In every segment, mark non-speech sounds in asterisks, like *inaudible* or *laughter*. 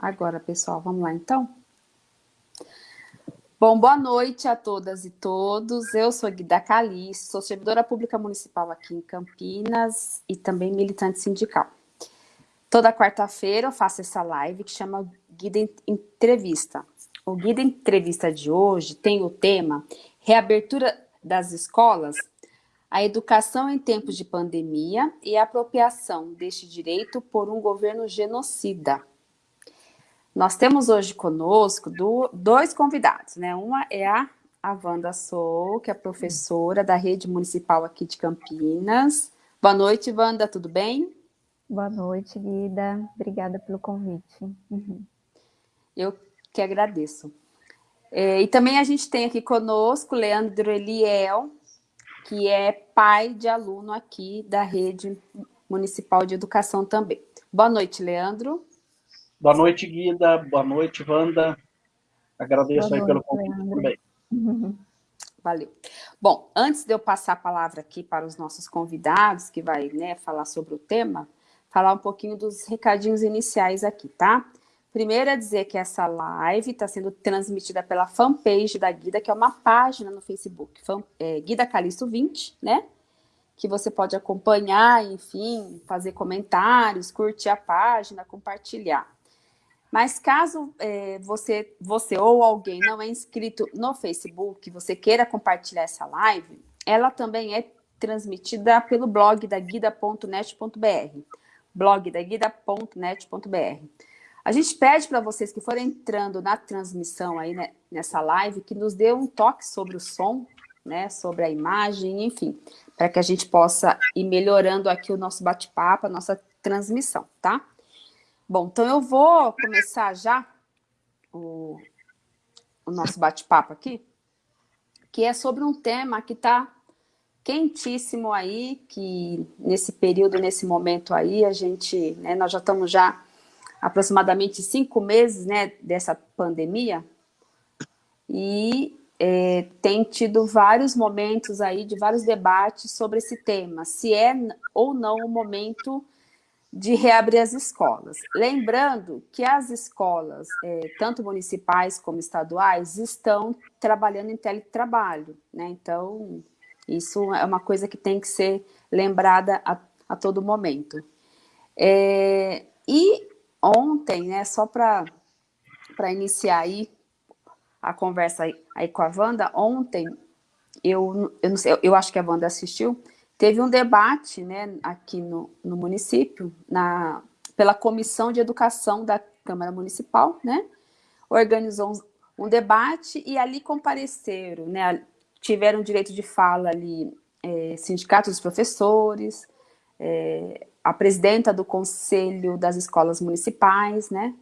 Agora, pessoal, vamos lá então? Bom, boa noite a todas e todos. Eu sou Guida Calice, sou servidora pública municipal aqui em Campinas e também militante sindical. Toda quarta-feira eu faço essa live que chama Guida Entrevista. O Guida Entrevista de hoje tem o tema Reabertura das escolas, a educação em tempos de pandemia e a apropriação deste direito por um governo genocida. Nós temos hoje conosco do, dois convidados, né? Uma é a, a Wanda Sou, que é professora da rede municipal aqui de Campinas. Boa noite, Wanda, tudo bem? Boa noite, Guida. Obrigada pelo convite. Uhum. Eu que agradeço. É, e também a gente tem aqui conosco Leandro Eliel, que é pai de aluno aqui da rede municipal de educação também. Boa noite, Leandro. Boa noite, Guida. Boa noite, Wanda. Agradeço Boa aí pelo convite também. *laughs* Valeu. Bom, antes de eu passar a palavra aqui para os nossos convidados, que vai né, falar sobre o tema, falar um pouquinho dos recadinhos iniciais aqui, tá? Primeiro é dizer que essa live está sendo transmitida pela fanpage da Guida, que é uma página no Facebook, fan, é, Guida Calixto 20, né? Que você pode acompanhar, enfim, fazer comentários, curtir a página, compartilhar. Mas caso é, você, você ou alguém não é inscrito no Facebook, você queira compartilhar essa live, ela também é transmitida pelo blog da guida.net.br, blog da guida.net.br. A gente pede para vocês que forem entrando na transmissão aí né, nessa live, que nos dê um toque sobre o som, né, sobre a imagem, enfim, para que a gente possa ir melhorando aqui o nosso bate-papo, a nossa transmissão, tá? Bom, então eu vou começar já o, o nosso bate-papo aqui, que é sobre um tema que está quentíssimo aí, que nesse período, nesse momento aí, a gente, né, nós já estamos já aproximadamente cinco meses, né, dessa pandemia, e é, tem tido vários momentos aí, de vários debates sobre esse tema, se é ou não o momento de reabrir as escolas. Lembrando que as escolas, é, tanto municipais como estaduais, estão trabalhando em teletrabalho, né? Então, isso é uma coisa que tem que ser lembrada a, a todo momento. É, e ontem, né, só para iniciar aí a conversa aí, aí, com a Wanda, ontem, eu, eu, não sei, eu, acho que a Wanda assistiu, Teve um debate né, aqui no, no município, na, pela Comissão de Educação da Câmara Municipal, né? Organizou um, um debate e ali compareceram, né? Tiveram direito de fala ali é, sindicatos dos professores, é, a presidenta do Conselho das Escolas Municipais, né?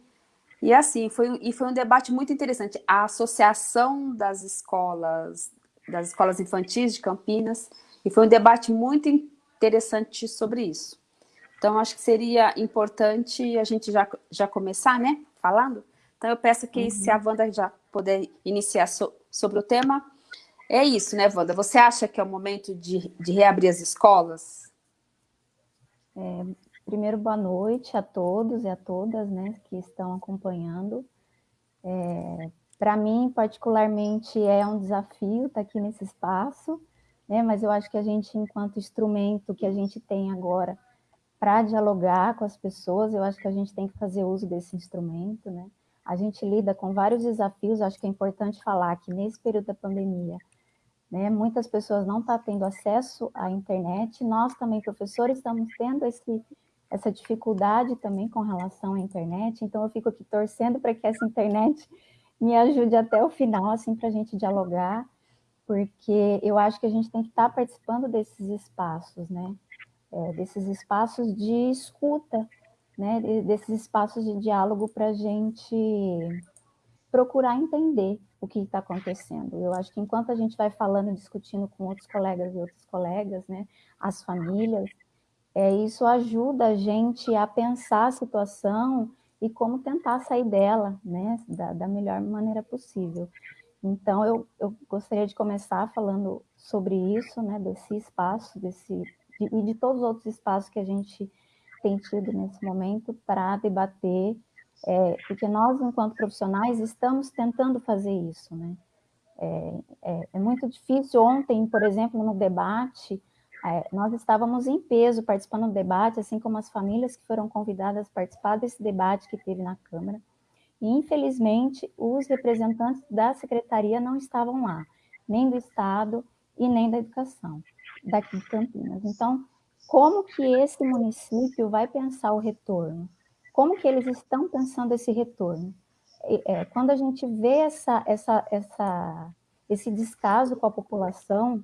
E assim, foi, e foi um debate muito interessante. A Associação das Escolas, das Escolas Infantis de Campinas, e foi um debate muito interessante sobre isso. Então, acho que seria importante a gente já, já começar, né, falando. Então, eu peço que, uhum. se a Wanda já puder iniciar so, sobre o tema, é isso, né, Wanda? Você acha que é o momento de, de reabrir as escolas? É, primeiro, boa noite a todos e a todas, né, que estão acompanhando. É, Para mim, particularmente, é um desafio estar aqui nesse espaço, né? Mas eu acho que a gente, enquanto instrumento que a gente tem agora para dialogar com as pessoas, eu acho que a gente tem que fazer uso desse instrumento, né? A gente lida com vários desafios, acho que é importante falar que nesse período da pandemia, né, muitas pessoas não estão tá tendo acesso à internet, nós também, professores, estamos tendo esse, essa dificuldade também com relação à internet, então eu fico aqui torcendo para que essa internet me ajude até o final, assim, para a gente dialogar, porque eu acho que a gente tem que estar participando desses espaços, né? É, desses espaços de escuta, né? Desses espaços de diálogo para a gente procurar entender o que está acontecendo. Eu acho que enquanto a gente vai falando, discutindo com outros colegas e outras colegas, né? As famílias, é, isso ajuda a gente a pensar a situação e como tentar sair dela, né? Da, da melhor maneira possível. Então, eu, eu gostaria de começar falando sobre isso, né, desse espaço, desse, de, e de todos os outros espaços que a gente tem tido nesse momento para debater é, porque nós, enquanto profissionais, estamos tentando fazer isso, né? É, é, é muito difícil. Ontem, por exemplo, no debate, é, nós estávamos em peso participando do debate, assim como as famílias que foram convidadas a participar desse debate que teve na Câmara. E, infelizmente, os representantes da secretaria não estavam lá, nem do Estado e nem da Educação, daqui de Campinas. Então, como que esse município vai pensar o retorno? Como que eles estão pensando esse retorno? É, quando a gente vê essa, essa, essa, esse descaso com a população,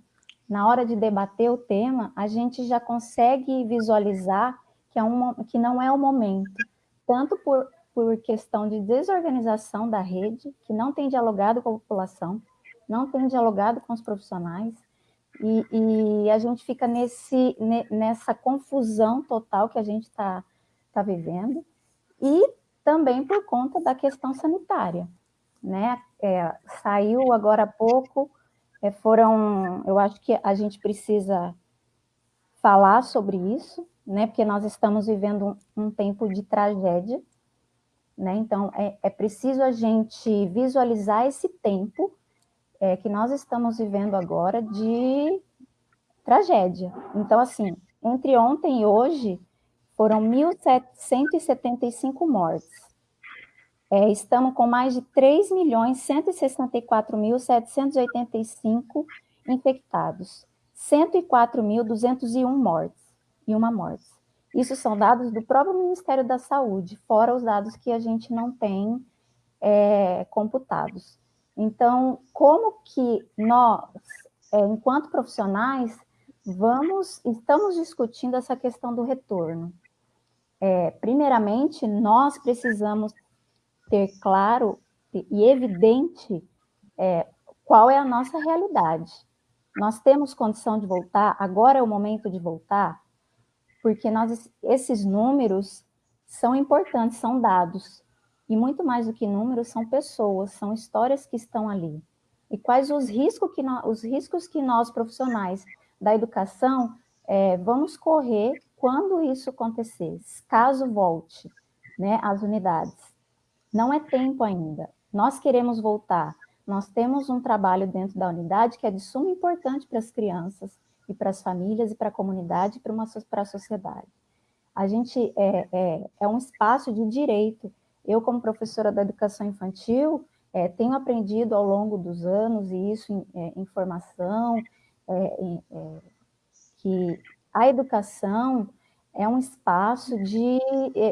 na hora de debater o tema, a gente já consegue visualizar que, é um, que não é o momento, tanto por, por questão de desorganização da rede, que não tem dialogado com a população, não tem dialogado com os profissionais, e, e a gente fica nesse, nessa confusão total que a gente está tá vivendo, e também por conta da questão sanitária. Né? É, saiu agora há pouco, é, foram, eu acho que a gente precisa falar sobre isso, né? porque nós estamos vivendo um, um tempo de tragédia, né? então é, é, preciso a gente visualizar esse tempo é, que nós estamos vivendo agora de tragédia. Então, assim, entre ontem e hoje, foram 1.175 mortes. É, estamos com mais de 3.164.785 infectados, 104.201 mortes e uma morte. Isso são dados do próprio Ministério da Saúde, fora os dados que a gente não tem é, computados. Então, como que nós, é, enquanto profissionais, vamos, estamos discutindo essa questão do retorno? É, primeiramente, nós precisamos ter claro e evidente é, qual é a nossa realidade. Nós temos condição de voltar, agora é o momento de voltar, porque nós, esses números são importantes, são dados, e muito mais do que números, são pessoas, são histórias que estão ali. E quais os riscos que nós, os riscos que nós profissionais da educação é, vamos correr quando isso acontecer, caso volte né, às unidades. Não é tempo ainda. Nós queremos voltar. Nós temos um trabalho dentro da unidade que é de suma importância para as crianças e para as famílias e para a comunidade e para, a sociedade. A gente é, é, é um espaço de direito. Eu, como professora da educação infantil, é, tenho aprendido ao longo dos anos, e isso em, é, em formação, é, é, que a educação é um espaço de,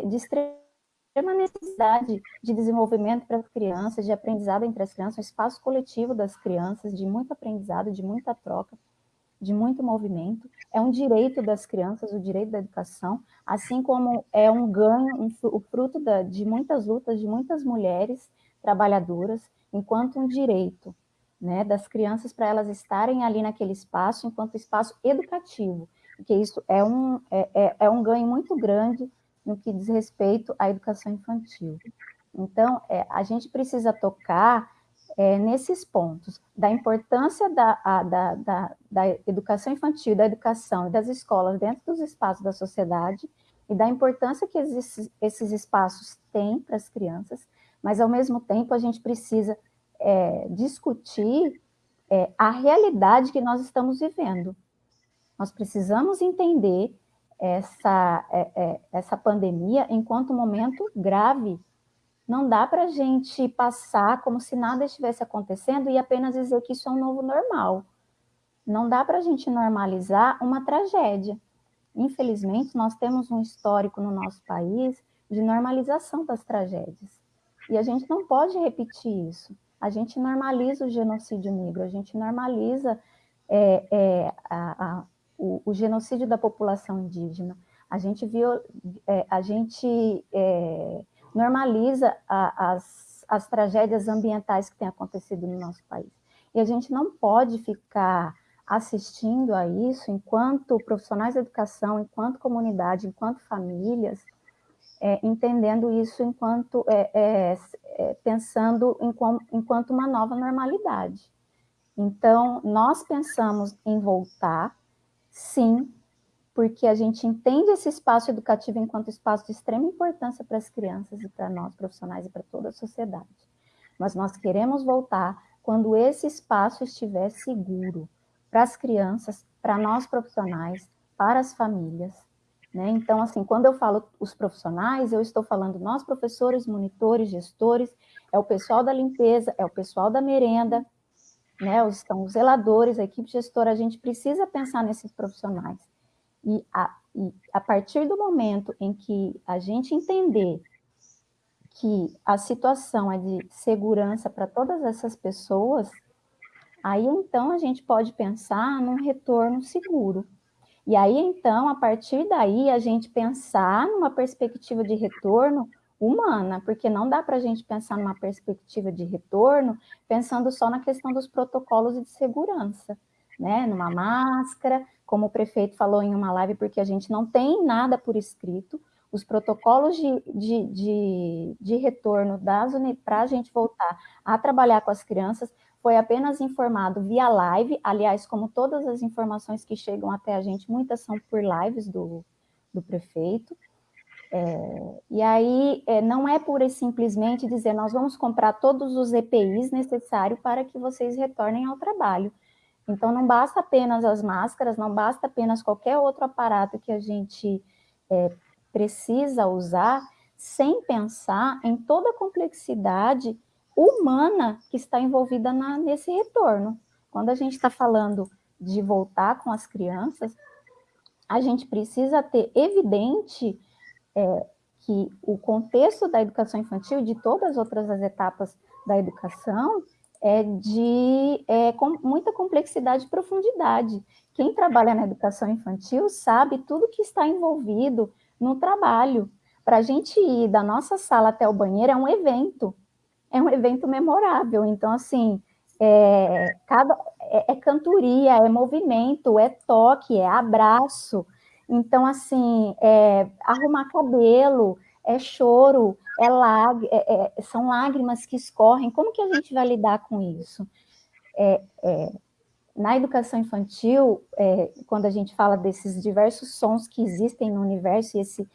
de extrema necessidade de desenvolvimento para as crianças, de aprendizado entre as crianças, um espaço coletivo das crianças, de muito aprendizado, de muita troca, de muito movimento. É um direito das crianças, o direito da educação, assim como é um ganho, um, o fruto da, de muitas lutas de muitas mulheres trabalhadoras, enquanto um direito né, das crianças para elas estarem ali naquele espaço, enquanto espaço educativo, porque isso é um, é, é, é um ganho muito grande no que diz respeito à educação infantil. Então, é, a gente precisa tocar é, nesses pontos, da importância da, a, da, da, da, educação infantil, da educação e das escolas dentro dos espaços da sociedade, e da importância que esses, esses espaços têm para as crianças, mas, ao mesmo tempo, a gente precisa é, discutir é, a realidade que nós estamos vivendo. Nós precisamos entender essa, é, é, essa pandemia enquanto momento grave. Não dá para a gente passar como se nada estivesse acontecendo e apenas dizer que isso é um novo normal. Não dá para a gente normalizar uma tragédia. Infelizmente, nós temos um histórico no nosso país de normalização das tragédias. E a gente não pode repetir isso. A gente normaliza o genocídio negro, a gente normaliza é, é, a, a, o, o, genocídio da população indígena. A gente, viu, é, a gente é, normaliza a, as, as tragédias ambientais que têm acontecido no nosso país. E a gente não pode ficar assistindo a isso enquanto profissionais da educação, enquanto comunidade, enquanto famílias, é, entendendo isso enquanto é, é, é pensando em, enquanto uma nova normalidade. Então, nós pensamos em voltar sim, porque a gente entende esse espaço educativo enquanto espaço de extrema importância para as crianças e para nós profissionais e para toda a sociedade. Mas nós queremos voltar quando esse espaço estiver seguro para as crianças, para nós profissionais, para as famílias. Né? Então, assim, quando eu falo os profissionais, eu estou falando nós professores, monitores, gestores, é o pessoal da limpeza, é o pessoal da merenda, né? Estão os zeladores, a equipe gestora, a gente precisa pensar nesses profissionais. E a, e a partir do momento em que a gente entender que a situação é de segurança para todas essas pessoas, aí então a gente pode pensar num retorno seguro. E aí então, a partir daí, a gente pensar numa perspectiva de retorno humana, porque não dá para a gente pensar numa perspectiva de retorno pensando só na questão dos protocolos de segurança, né? Numa máscara, como o prefeito falou em uma live, porque a gente não tem nada por escrito, os protocolos de, de, de, de retorno das para a gente voltar a trabalhar com as crianças foi apenas informado via live, aliás, como todas as informações que chegam até a gente, muitas são por lives do, do prefeito, é, e aí, é, não é pura e simplesmente dizer, nós vamos comprar todos os EPIs necessários para que vocês retornem ao trabalho. Então, não basta apenas as máscaras, não basta apenas qualquer outro aparato que a gente é, precisa usar, sem pensar em toda a complexidade humana que está envolvida na, nesse retorno. Quando a gente está falando de voltar com as crianças, a gente precisa ter evidente é, que o contexto da educação infantil, de todas as outras as etapas da educação, é de é, com muita complexidade e profundidade. Quem trabalha na educação infantil sabe tudo que está envolvido no trabalho. Para a gente ir da nossa sala até o banheiro é um evento, é um evento memorável. Então, assim, é, cada, é, é cantoria, é movimento, é toque, é abraço, então, assim, é, arrumar cabelo, é choro, é é, é, são lágrimas que escorrem. Como que a gente vai lidar com isso? É, é, na educação infantil, é, quando a gente fala desses diversos sons que existem no universo, e esse,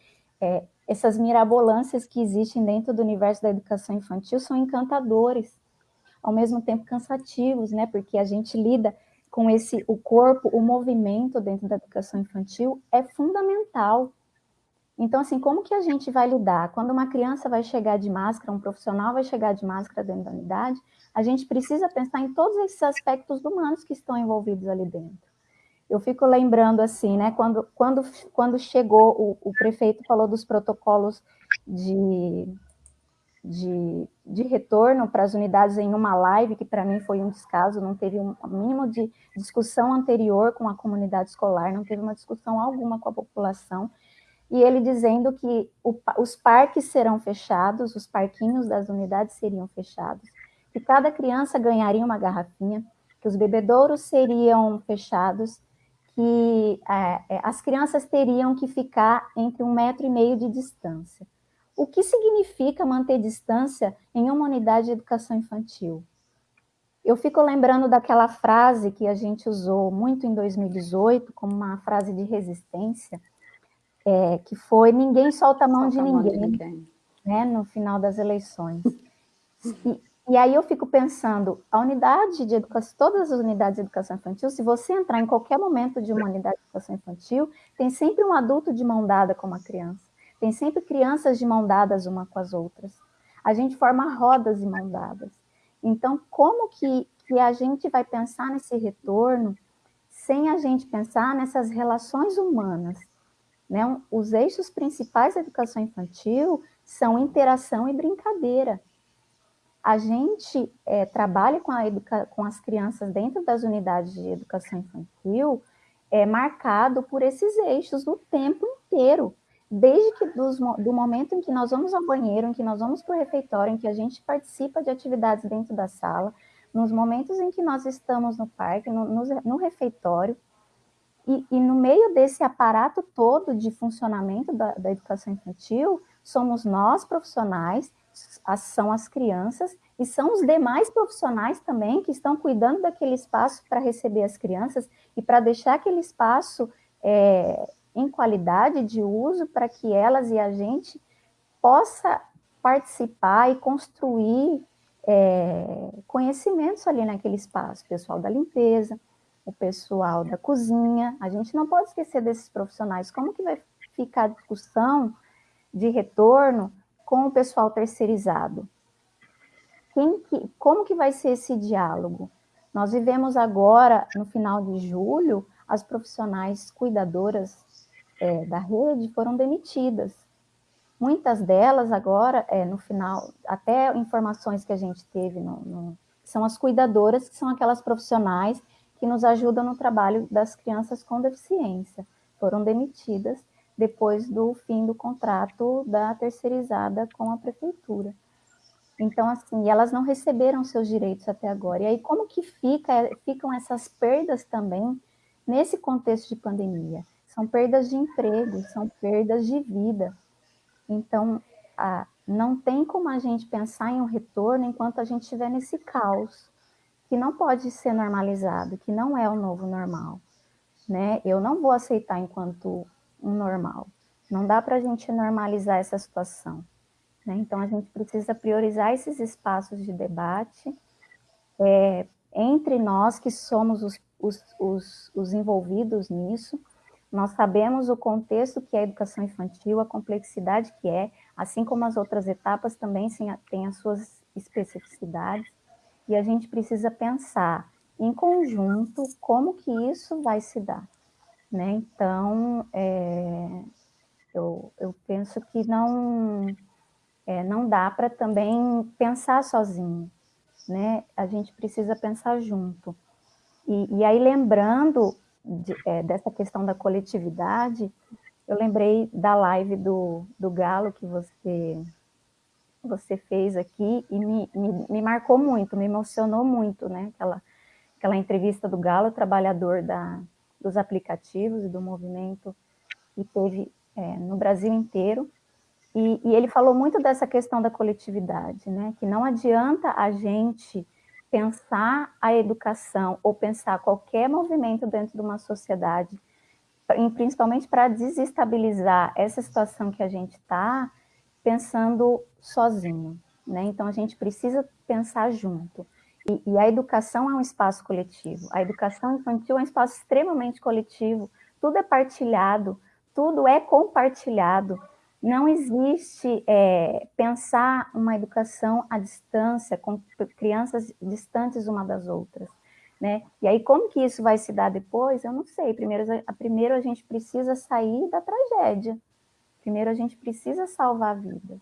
essas mirabolâncias que existem dentro do universo da educação infantil são encantadores, ao mesmo tempo cansativos, né? Porque a gente lida com esse o corpo, o movimento dentro da educação infantil é fundamental. Então, assim, como que a gente vai lidar? Quando uma criança vai chegar de máscara, um profissional vai chegar de máscara dentro da unidade, a gente precisa pensar em todos esses aspectos humanos que estão envolvidos ali dentro. Eu fico lembrando, assim, né, quando, quando, quando chegou, o, o prefeito falou dos protocolos de de, de retorno para as unidades em uma live, que para mim foi um descaso, não teve um mínimo de discussão anterior com a comunidade escolar, não teve uma discussão alguma com a população, e ele dizendo que o, os parques serão fechados, os parquinhos das unidades seriam fechados, que cada criança ganharia uma garrafinha, que os bebedouros seriam fechados, que é, é as crianças teriam que ficar entre um metro e meio de distância. O que significa manter distância em uma unidade de educação infantil? Eu fico lembrando daquela frase que a gente usou muito em 2018, como uma frase de resistência, é, que foi ninguém solta a mão, solta de, ninguém, mão de ninguém, né, no final das eleições. E, e aí eu fico pensando, a unidade de educação, todas as unidades de educação infantil, se você entrar em qualquer momento de uma unidade de educação infantil, tem sempre um adulto de mão dada com uma criança. Tem sempre crianças de mão dadas uma com as outras. A gente forma rodas de mão dadas. Então, como que, que a gente vai pensar nesse retorno sem a gente pensar nessas relações humanas? Né? Os eixos principais da educação infantil são interação e brincadeira. A gente é, trabalha com, com as crianças dentro das unidades de educação infantil é marcado por esses eixos o tempo inteiro desde que dos, do momento em que nós vamos ao banheiro, em que nós vamos para o refeitório, em que a gente participa de atividades dentro da sala, nos momentos em que nós estamos no parque, no, no, no refeitório, e, e, no meio desse aparato todo de funcionamento da, da educação infantil, somos nós profissionais, as, são as crianças, e são os demais profissionais também que estão cuidando daquele espaço para receber as crianças e para deixar aquele espaço é, em qualidade de uso para que elas e a gente possa participar e construir é, conhecimentos ali naquele espaço, pessoal da limpeza, o pessoal da cozinha, a gente não pode esquecer desses profissionais, como que vai ficar a discussão de retorno com o pessoal terceirizado? Quem que, como que vai ser esse diálogo? Nós vivemos agora, no final de julho, as profissionais cuidadoras é, da rede foram demitidas. Muitas delas agora, é, no final, até informações que a gente teve, no, no, são as cuidadoras, que são aquelas profissionais que nos ajudam no trabalho das crianças com deficiência. Foram demitidas depois do fim do contrato da terceirizada com a prefeitura. Então, assim, elas não receberam seus direitos até agora. E aí, como que fica, ficam essas perdas também nesse contexto de pandemia? São perdas de emprego, são perdas de vida. Então, a, não tem como a gente pensar em um retorno enquanto a gente estiver nesse caos, que não pode ser normalizado, que não é o novo normal. Né? Eu não vou aceitar enquanto um normal. Não dá para a gente normalizar essa situação. Né? Então, a gente precisa priorizar esses espaços de debate é, entre nós que somos os, os, os, os envolvidos nisso, nós sabemos o contexto que é a educação infantil, a complexidade que é, assim como as outras etapas também têm as suas especificidades, e a gente precisa pensar em conjunto como que isso vai se dar. Né? Então, é, eu, eu penso que não, é, não dá para também pensar sozinho, né? a gente precisa pensar junto. E, e aí, lembrando de, é, dessa questão da coletividade, eu lembrei da live do, do Galo que você, você fez aqui e me, me, me marcou muito, me emocionou muito, né? Aquela, aquela entrevista do Galo, trabalhador da, dos aplicativos e do movimento que teve é, no Brasil inteiro. E, e ele falou muito dessa questão da coletividade, né? Que não adianta a gente pensar a educação ou pensar qualquer movimento dentro de uma sociedade, principalmente para desestabilizar essa situação que a gente está, pensando sozinho. Né? Então, a gente precisa pensar junto. E, e, a educação é um espaço coletivo. A educação infantil é um espaço extremamente coletivo. Tudo é partilhado, tudo é compartilhado. Não existe é, pensar uma educação à distância, com crianças distantes uma das outras. Né? E aí, como que isso vai se dar depois? Eu não sei. Primeiro, primeiro a gente precisa sair da tragédia. Primeiro a gente precisa salvar vidas.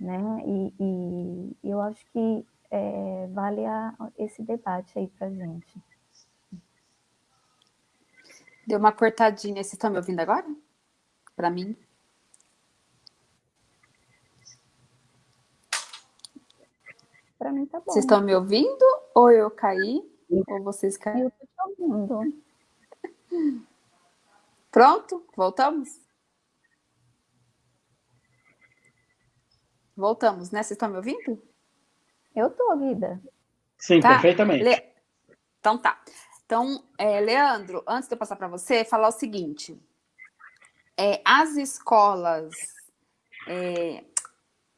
Né? E, e eu acho que é, vale a, esse debate aí para gente. Deu uma cortadinha. Vocês estão me ouvindo agora? Para mim? Para mim tá bom. Vocês estão me ouvindo? Ou eu caí? Ou vocês caíram? Eu estou te ouvindo. Pronto? Voltamos? Voltamos, né? Vocês estão me ouvindo? Eu estou, Guida. Sim, tá? perfeitamente. Le... Então tá. Então, é, Leandro, antes de eu passar para você, falar o seguinte. É, as escolas é,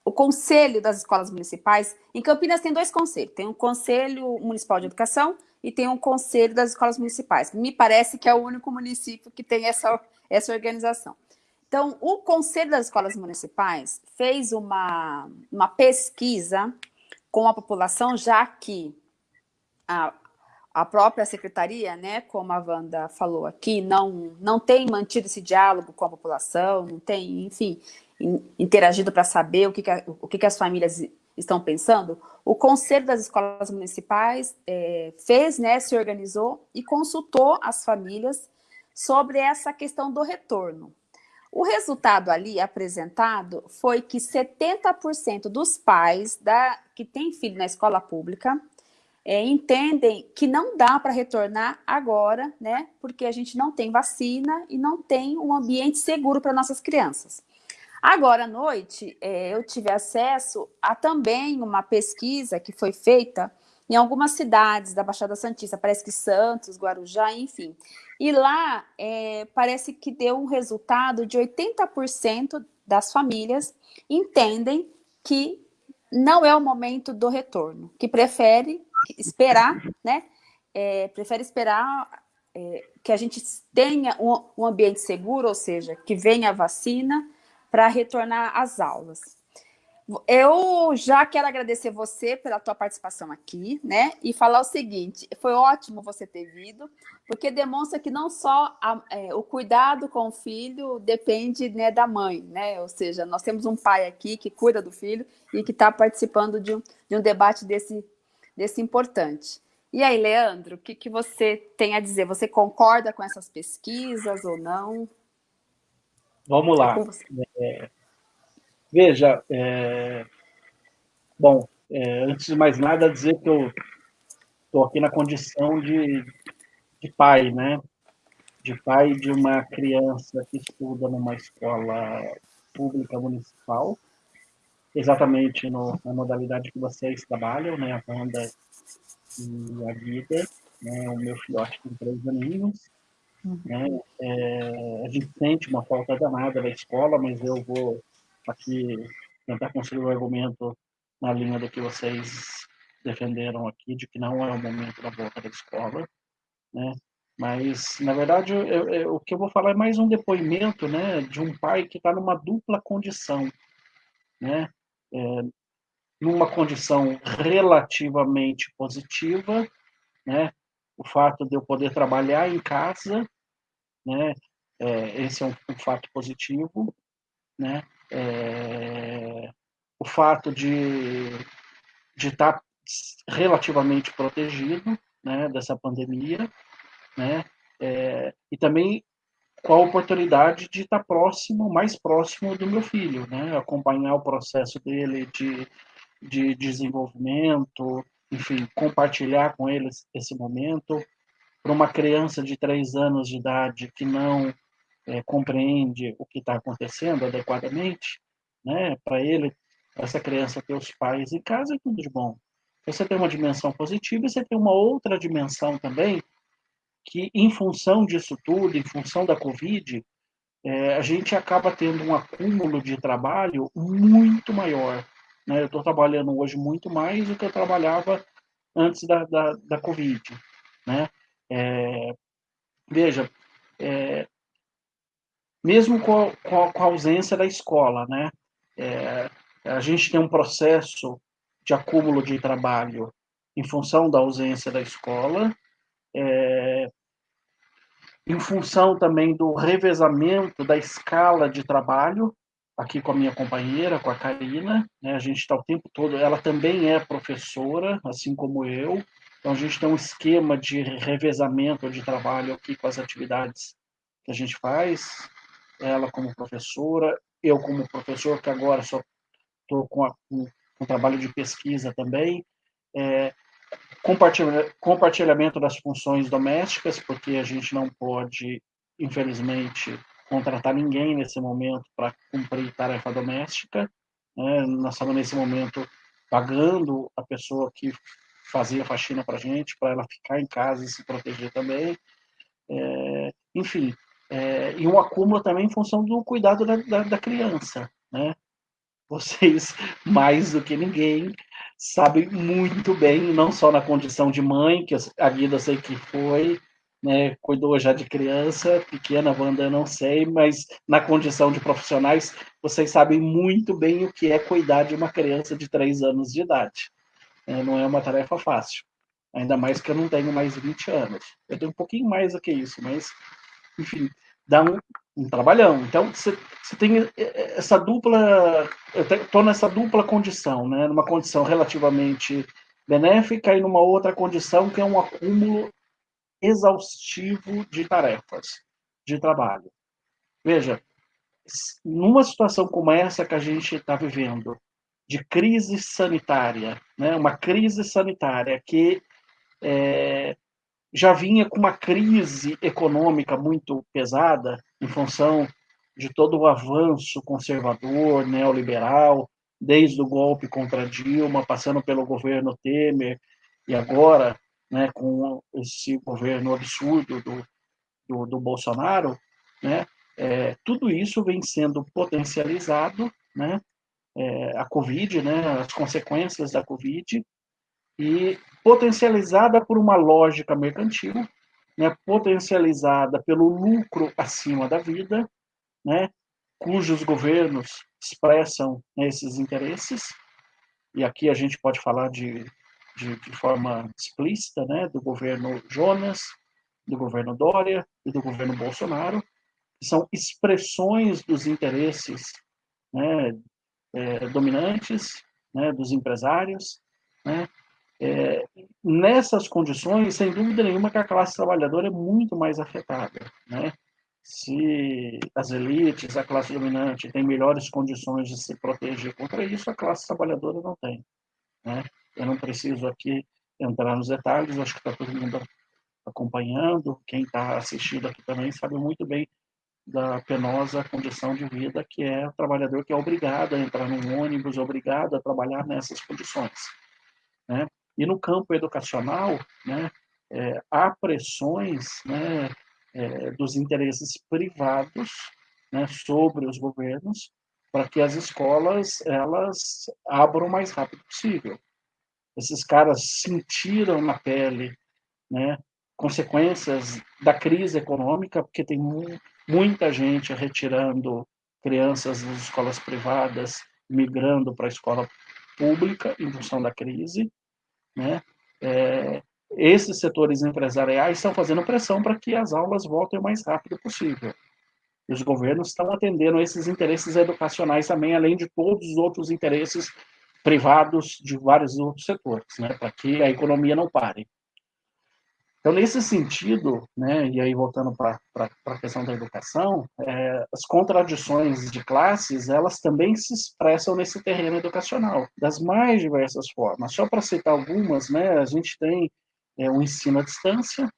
o conselho das escolas municipais, em Campinas tem dois conselhos, tem um conselho municipal de educação e tem um conselho das escolas municipais. Me parece que é o único município que tem essa, essa organização. Então, o conselho das escolas municipais fez uma, uma pesquisa com a população, já que a, a própria secretaria, né, como a Wanda falou aqui, não, não tem mantido esse diálogo com a população, não tem, enfim, interagido para saber o que, que, a, o que, que as famílias estão pensando, o Conselho das Escolas Municipais é, fez, né, se organizou e consultou as famílias sobre essa questão do retorno. O resultado ali apresentado foi que 70% dos pais da, que têm filho na escola pública é, entendem que não dá para retornar agora, né? Porque a gente não tem vacina e não tem um ambiente seguro para nossas crianças. Agora à noite, é, eu tive acesso a também uma pesquisa que foi feita em algumas cidades da Baixada Santista, parece que Santos, Guarujá, enfim. E lá é, parece que deu um resultado de 80% das famílias entendem que não é o momento do retorno, que prefere esperar, né? É, prefere esperar é, que a gente tenha um, um ambiente seguro, ou seja, que venha a vacina para retornar às aulas. Eu já quero agradecer você pela tua participação aqui, né? E falar o seguinte, foi ótimo você ter vindo, porque demonstra que não só a, é, o cuidado com o filho depende né, da mãe, né? Ou seja, nós temos um pai aqui que cuida do filho e que está participando de um, de um debate desse, desse importante. E aí, Leandro, o que, que você tem a dizer? Você concorda com essas pesquisas ou não? Vamos lá. É, veja, é, bom, é, antes de mais nada, dizer que eu estou aqui na condição de, de pai, né? De pai de uma criança que estuda numa escola pública municipal, exatamente no, na modalidade que vocês trabalham, né? A Wanda e a Guida, né, o meu filhote tem três aninhos, uhum. né, é, a gente sente uma falta danada da escola, mas eu vou aqui tentar construir o um argumento na linha do que vocês defenderam aqui, de que não é o momento da volta da escola, né, mas, na verdade, eu, eu, o que eu vou falar é mais um depoimento né, de um pai que está numa dupla condição. Né? É, numa condição relativamente positiva, né? O fato de eu poder trabalhar em casa, né? É, esse é um, um, fato positivo, né? É, o fato de de estar tá relativamente protegido, né? Dessa pandemia, né? É, e também com a oportunidade de estar tá próximo, mais próximo do meu filho, né? Acompanhar o processo dele de de desenvolvimento, enfim, compartilhar com eles esse momento. Para uma criança de três anos de idade que não é, compreende o que está acontecendo adequadamente, né, para ele, essa criança ter os pais em casa é tudo de bom. Você tem uma dimensão positiva e você tem uma outra dimensão também que, em função disso tudo, em função da Covid, é, a gente acaba tendo um acúmulo de trabalho muito maior. Né? Eu estou trabalhando hoje muito mais do que eu trabalhava antes da, da, da Covid. Né? É, veja, é, mesmo com a, com a, ausência da escola, né? É, a gente tem um processo de acúmulo de trabalho em função da ausência da escola, é, em função também do revezamento da escala de trabalho, aqui com a minha companheira, com a Karina, né? A gente está o tempo todo, ela também é professora, assim como eu, então a gente tem um esquema de revezamento de trabalho aqui com as atividades que a gente faz, ela como professora, eu como professor, que agora só estou com, com, trabalho de pesquisa também, é, compartilhamento das funções domésticas, porque a gente não pode, infelizmente, contratar ninguém nesse momento para cumprir tarefa doméstica. Né? Nós estamos, nesse momento, pagando a pessoa que fazia faxina para a gente, para ela ficar em casa e se proteger também. É, enfim, é, e um acúmulo também em função do cuidado da, da, da criança. Né? Vocês, *laughs* mais do que ninguém, sabem muito bem, não só na condição de mãe, que a eu sei que foi, né, cuidou já de criança, pequena, Wanda, não sei, mas na condição de profissionais, vocês sabem muito bem o que é cuidar de uma criança de três anos de idade. É, não é uma tarefa fácil, ainda mais que eu não tenho mais 20 anos. Eu tenho um pouquinho mais do que isso, mas, enfim, dá um, um trabalhão. Então, você, tem essa dupla, eu estou nessa dupla condição, né, numa condição relativamente benéfica e numa outra condição que é um acúmulo exaustivo de tarefas, de trabalho. Veja, numa situação como essa que a gente está vivendo, de crise sanitária, né, uma crise sanitária que é, já vinha com uma crise econômica muito pesada, em função de todo o avanço conservador, neoliberal, desde o golpe contra Dilma, passando pelo governo Temer, e agora, né, com esse governo absurdo do, do, do Bolsonaro, né, é, tudo isso vem sendo potencializado, né, é, a Covid, né, as consequências da Covid, e potencializada por uma lógica mercantil, né, potencializada pelo lucro acima da vida, né, cujos governos expressam né, esses interesses, e aqui a gente pode falar de, de, de, forma explícita, né, do governo Jonas, do governo Dória e do governo Bolsonaro, que são expressões dos interesses né, é, dominantes, né, dos empresários, né, é, nessas condições, sem dúvida nenhuma, que a classe trabalhadora é muito mais afetada. Né? Se as elites, a classe dominante, têm melhores condições de se proteger contra isso, a classe trabalhadora não tem. Né? Eu não preciso aqui entrar nos detalhes, acho que está todo mundo acompanhando, quem está assistindo aqui também sabe muito bem da penosa condição de vida que é o trabalhador que é obrigado a entrar num ônibus, obrigado a trabalhar nessas condições. Né? E no campo educacional, né, é, há pressões né, é, dos interesses privados né, sobre os governos para que as escolas elas abram o mais rápido possível. Esses caras sentiram na pele né, consequências da crise econômica, porque tem muita gente retirando crianças das escolas privadas, migrando para a escola pública em função da crise, né? É, esses setores empresariais estão fazendo pressão para que as aulas voltem o mais rápido possível. E os governos estão atendendo esses interesses educacionais também, além de todos os outros interesses privados de vários outros setores, né, para que a economia não pare. Então, nesse sentido, né, e aí voltando para a questão da educação, é, as contradições de classes, elas também se expressam nesse terreno educacional, das mais diversas formas. Só para citar algumas, né, a gente tem é, o ensino à distância,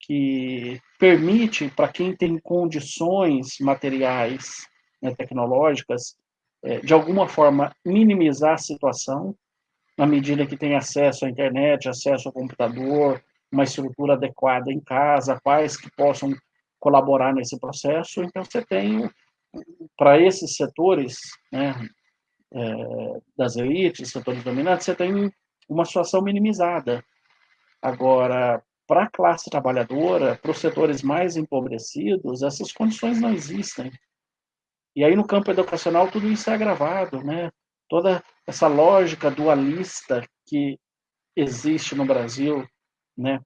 que permite para quem tem condições materiais, né, tecnológicas, é, de alguma forma minimizar a situação, na medida que tem acesso à internet, acesso ao computador, uma estrutura adequada em casa, pais que possam colaborar nesse processo. Então, você tem, para esses setores né, é, das elites, setores dominantes, você tem uma situação minimizada. Agora, para a classe trabalhadora, para os setores mais empobrecidos, essas condições não existem. E aí, no campo educacional, tudo isso é agravado, né? Toda essa lógica dualista que existe no Brasil, né,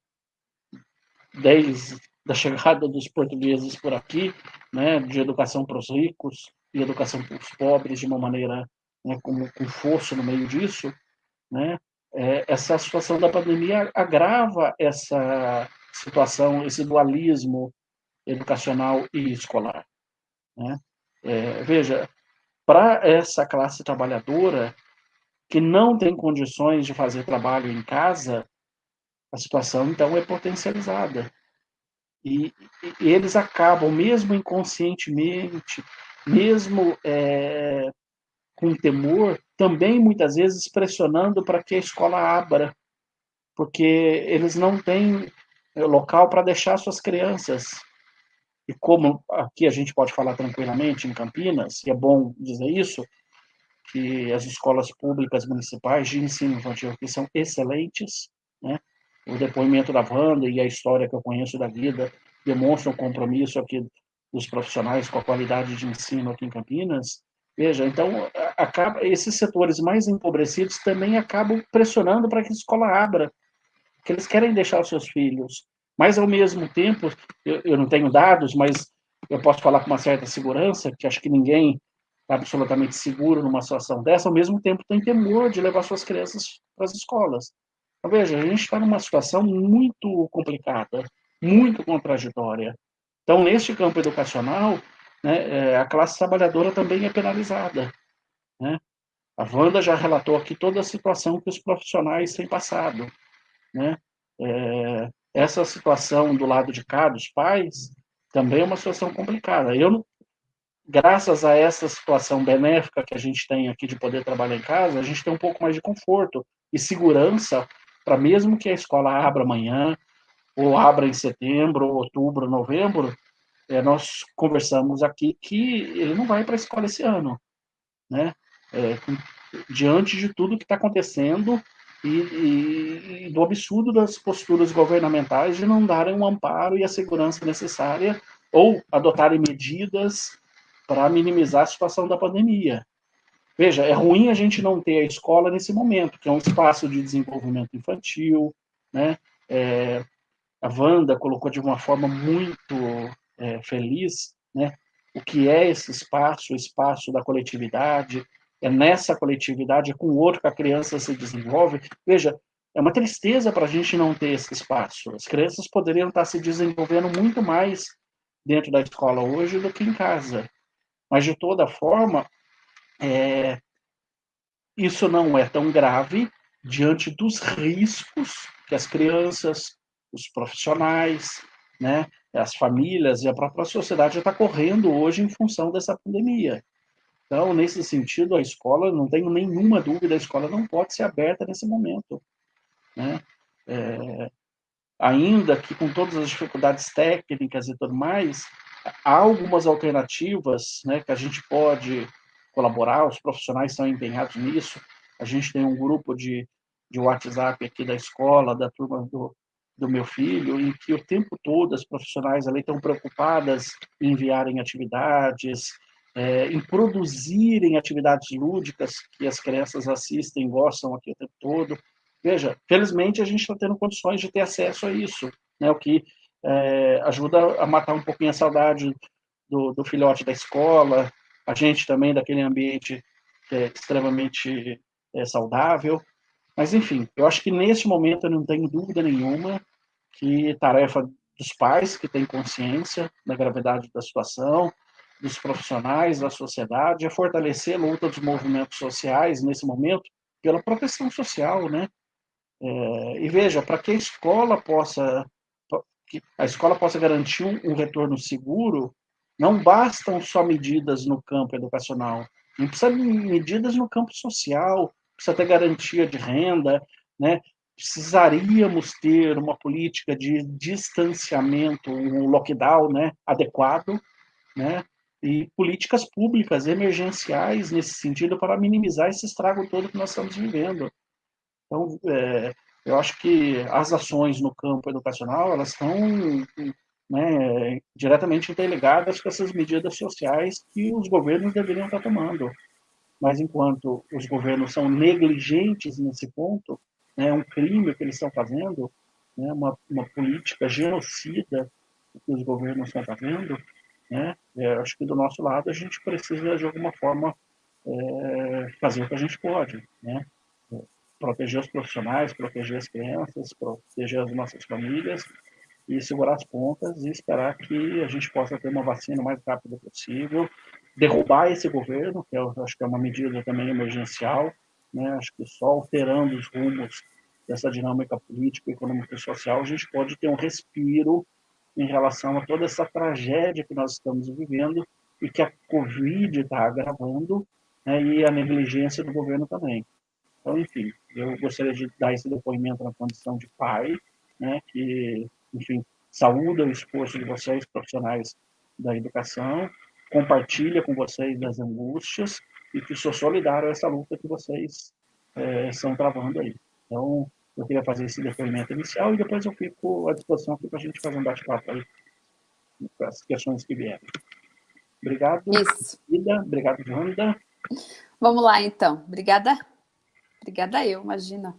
desde a chegada dos portugueses por aqui, né, de educação para os ricos e educação para os pobres de uma maneira né, com, com força no meio disso, né, é, essa situação da pandemia agrava essa situação, esse dualismo educacional e escolar. Né? É, veja, para essa classe trabalhadora que não tem condições de fazer trabalho em casa, a situação, então, é potencializada. E, e eles acabam, mesmo inconscientemente, mesmo é, com temor, também muitas vezes pressionando para que a escola abra, porque eles não têm é, local para deixar suas crianças. E como aqui a gente pode falar tranquilamente em Campinas, e é bom dizer isso, que as escolas públicas municipais de ensino infantil aqui são excelentes? O depoimento da Wanda e a história que eu conheço da vida demonstram o compromisso aqui dos profissionais com a qualidade de ensino aqui em Campinas. Veja, então, acaba, esses setores mais empobrecidos também acabam pressionando para que a escola abra, que eles querem deixar os seus filhos. Mas, ao mesmo tempo, eu, eu não tenho dados, mas eu posso falar com uma certa segurança, que acho que ninguém está absolutamente seguro numa situação dessa, ao mesmo tempo tem temor de levar suas crianças para as escolas. Então, veja, a gente está numa situação muito complicada, muito contraditória. Então, neste campo educacional, né, é, a classe trabalhadora também é penalizada. Né? A Wanda já relatou aqui toda a situação que os profissionais têm passado. Né? É, essa situação do lado de cá, dos pais, também é uma situação complicada. Eu, graças a essa situação benéfica que a gente tem aqui de poder trabalhar em casa, a gente tem um pouco mais de conforto e segurança para mesmo que a escola abra amanhã, ou abra em setembro, outubro, novembro, é, nós conversamos aqui que ele não vai para a escola esse ano, né? É, diante de tudo que está acontecendo e, e, e, do absurdo das posturas governamentais de não darem um amparo e a segurança necessária ou adotarem medidas para minimizar a situação da pandemia. Veja, é ruim a gente não ter a escola nesse momento, que é um espaço de desenvolvimento infantil, né? É, a Wanda colocou de uma forma muito é, feliz, né? O que é esse espaço, o espaço da coletividade, é nessa coletividade, é com o outro que a criança se desenvolve. Veja, é uma tristeza para a gente não ter esse espaço. As crianças poderiam estar se desenvolvendo muito mais dentro da escola hoje do que em casa. Mas, de toda forma, é, isso não é tão grave diante dos riscos que as crianças, os profissionais, né, as famílias e a própria sociedade está correndo hoje em função dessa pandemia. Então, nesse sentido, a escola, não tenho nenhuma dúvida, a escola não pode ser aberta nesse momento. Né? É, ainda que com todas as dificuldades técnicas e tudo mais, há algumas alternativas né, que a gente pode colaborar, os profissionais estão empenhados nisso. A gente tem um grupo de, de WhatsApp aqui da escola, da turma do, do meu filho, em que o tempo todo as profissionais ali estão preocupadas em enviarem atividades, é, em produzirem atividades lúdicas que as crianças assistem, gostam aqui o tempo todo. Veja, felizmente a gente está tendo condições de ter acesso a isso, né, o que é, ajuda a matar um pouquinho a saudade do, do, filhote da escola, a gente também daquele ambiente é extremamente é, saudável. Mas, enfim, eu acho que nesse momento eu não tenho dúvida nenhuma que tarefa dos pais que têm consciência da gravidade da situação, dos profissionais, da sociedade, é fortalecer a luta dos movimentos sociais nesse momento pela proteção social, né? É, e veja, para que a escola possa que a escola possa garantir um, um, retorno seguro, não bastam só medidas no campo educacional, não precisa de medidas no campo social, precisa ter garantia de renda, né? Precisaríamos ter uma política de distanciamento, um lockdown, né, adequado, né? e políticas públicas emergenciais nesse sentido para minimizar esse estrago todo que nós estamos vivendo. Então, é, eu acho que as ações no campo educacional elas estão né, diretamente interligadas com essas medidas sociais que os governos deveriam estar tomando. Mas enquanto os governos são negligentes nesse ponto, é né, um crime que eles estão fazendo, né, uma, uma política genocida que os governos estão fazendo, né? É, acho que do nosso lado a gente precisa, de alguma forma, é, fazer o que a gente pode. Né? É, proteger os profissionais, proteger as crianças, proteger as nossas famílias e segurar as pontas e esperar que a gente possa ter uma vacina o mais rápido possível, derrubar esse governo, que eu acho que é uma medida também emergencial, né? acho que só alterando os rumos dessa dinâmica política, econômica e social, a gente pode ter um respiro em relação a toda essa tragédia que nós estamos vivendo e que a Covid está agravando, né, e a negligência do governo também. Então, enfim, eu gostaria de dar esse depoimento na condição de pai, né, que, enfim, saúda o esforço de vocês, profissionais da educação, compartilha com vocês das angústias e que sou solidário a essa luta que vocês é, estão travando aí. Então, eu queria fazer esse depoimento inicial e depois eu fico à disposição aqui para a gente fazer um bate-papo aí com as questões que vieram. Obrigado, Isso. Ida. Obrigado, Wanda. Vamos lá, então. Obrigada. Obrigada eu, imagina.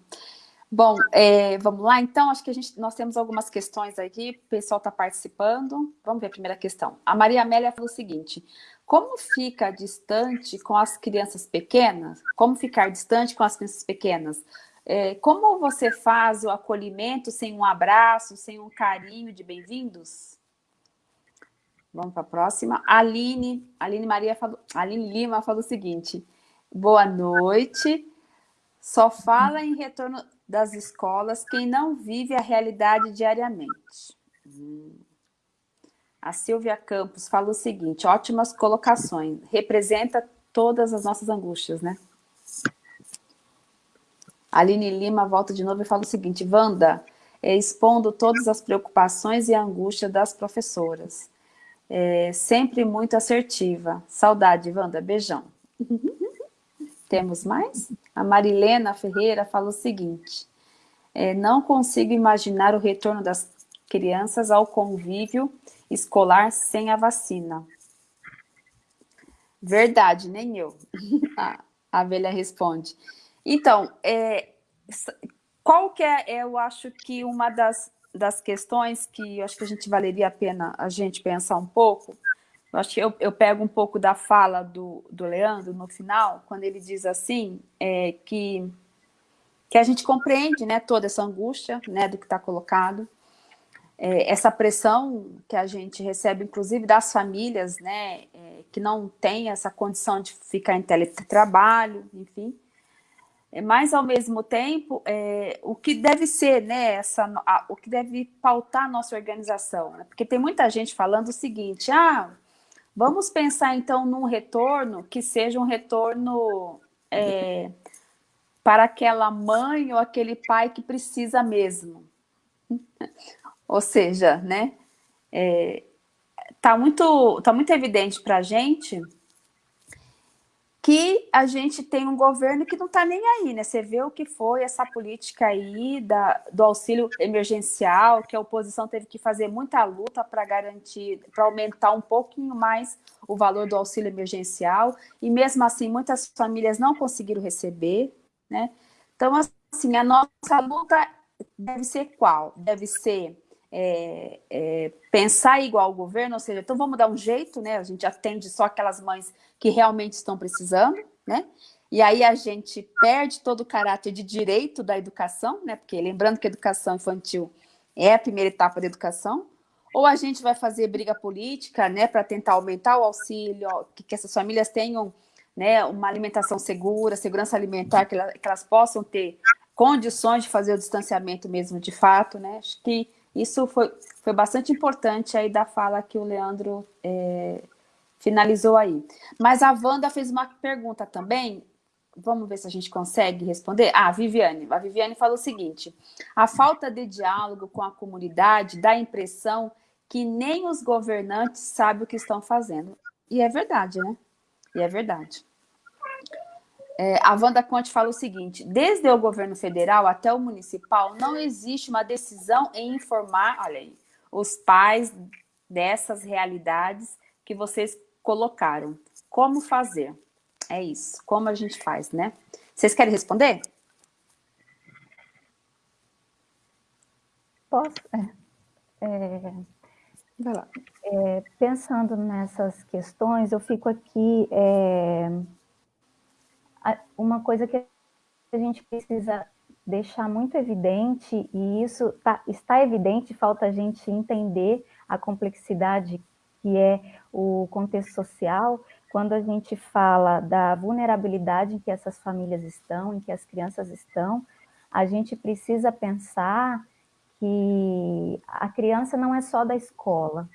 Bom, é, vamos lá, então, acho que a gente, nós temos algumas questões aqui, o pessoal está participando. Vamos ver a primeira questão. A Maria Amélia falou o seguinte, como fica distante com as crianças pequenas? Como ficar distante com as crianças pequenas? É, como você faz o acolhimento sem um abraço, sem um carinho de bem-vindos? Vamos para a próxima. Aline, Aline Maria falou, Aline Lima falou o seguinte: boa noite. Só fala em retorno das escolas quem não vive a realidade diariamente. A Silvia Campos falou o seguinte: ótimas colocações, representa todas as nossas angústias, né? Aline Lima volta de novo e fala o seguinte, Wanda, é, expondo todas as preocupações e angústia das professoras. É, sempre muito assertiva. Saudade, Wanda, beijão. *laughs* Temos mais? A Marilena Ferreira fala o seguinte, é, não consigo imaginar o retorno das crianças ao convívio escolar sem a vacina. Verdade, nem eu. *laughs* a, a velha responde. Então, é, qual que é, eu acho que uma das, das questões que eu acho que a gente valeria a pena a gente pensar um pouco, eu acho que eu, eu pego um pouco da fala do, do Leandro no final, quando ele diz assim, é, que, que a gente compreende né, toda essa angústia né, do que está colocado, é, essa pressão que a gente recebe, inclusive das famílias, né, é, que não tem essa condição de ficar em teletrabalho, enfim, é, mas ao mesmo tempo, é, o que deve ser, né, essa, a, o que deve pautar a nossa organização, né? porque tem muita gente falando o seguinte, ah, vamos pensar então num retorno que seja um retorno é, para aquela mãe ou aquele pai que precisa mesmo. *laughs* Ou seja, né, é, tá, muito, tá muito evidente para a gente que a gente tem um governo que não está nem aí, né? Você vê o que foi essa política aí da, do auxílio emergencial, que a oposição teve que fazer muita luta para garantir, para aumentar um pouquinho mais o valor do auxílio emergencial, e mesmo assim muitas famílias não conseguiram receber, né? Então, assim, a nossa luta deve ser qual? Deve ser é, é, pensar igual ao governo, ou seja, então vamos dar um jeito, né? A gente atende só aquelas mães que realmente estão precisando, né? E aí a gente perde todo o caráter de direito da educação, né? Porque lembrando que a educação infantil é a primeira etapa da educação, ou a gente vai fazer briga política, né, para tentar aumentar o auxílio, que, que, essas famílias tenham, né, uma alimentação segura, segurança alimentar, que, que elas possam ter condições de fazer o distanciamento mesmo de fato, né? Acho que isso foi, foi bastante importante aí da fala que o Leandro é, finalizou aí. Mas a Wanda fez uma pergunta também, vamos ver se a gente consegue responder. Ah, Viviane, a Viviane falou o seguinte, a falta de diálogo com a comunidade dá a impressão que nem os governantes sabem o que estão fazendo. E é verdade, né? E é verdade. É, a Wanda Conte fala o seguinte, desde o governo federal até o municipal, não existe uma decisão em informar, olha aí, os pais dessas realidades que vocês colocaram. Como fazer? É isso, como a gente faz, né? Vocês querem responder? Posso? É, é, Vai lá. É, pensando nessas questões, eu fico aqui é, uma coisa que a gente precisa deixar muito evidente, e isso tá, está evidente, falta a gente entender a complexidade que é o contexto social, quando a gente fala da vulnerabilidade em que essas famílias estão, em que as crianças estão, a gente precisa pensar que a criança não é só da escola,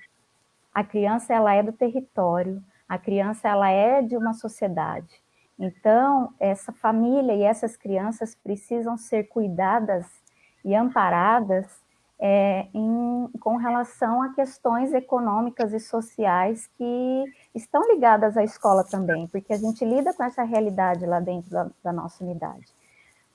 a criança ela é do território, a criança ela é de uma sociedade. Então, essa família e essas crianças precisam ser cuidadas e amparadas é, em, com relação a questões econômicas e sociais que estão ligadas à escola também, porque a gente lida com essa realidade lá dentro da, da nossa unidade.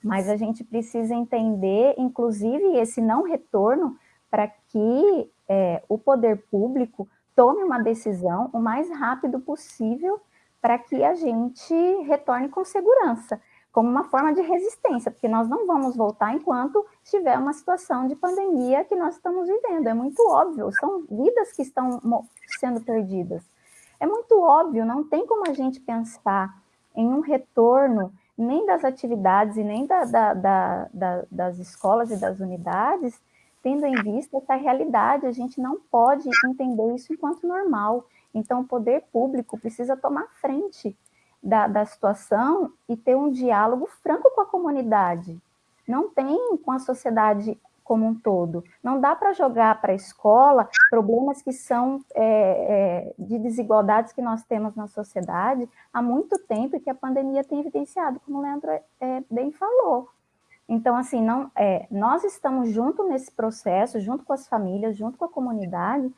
Mas a gente precisa entender, inclusive, esse não retorno para que é, o poder público tome uma decisão o mais rápido possível para que a gente retorne com segurança, como uma forma de resistência, porque nós não vamos voltar enquanto estiver uma situação de pandemia que nós estamos vivendo. É muito óbvio, são vidas que estão sendo perdidas. É muito óbvio, não tem como a gente pensar em um retorno nem das atividades e nem da, da, da, das escolas e das unidades, tendo em vista essa realidade, a gente não pode entender isso enquanto normal. Então, o poder público precisa tomar frente da, da situação e ter um diálogo franco com a comunidade. Não tem com a sociedade como um todo. Não dá para jogar para a escola problemas que são é, é, de desigualdades que nós temos na sociedade há muito tempo e que a pandemia tem evidenciado, como o Leandro é, bem falou. Então, assim, não, é, nós estamos junto nesse processo, junto com as famílias, junto com a comunidade,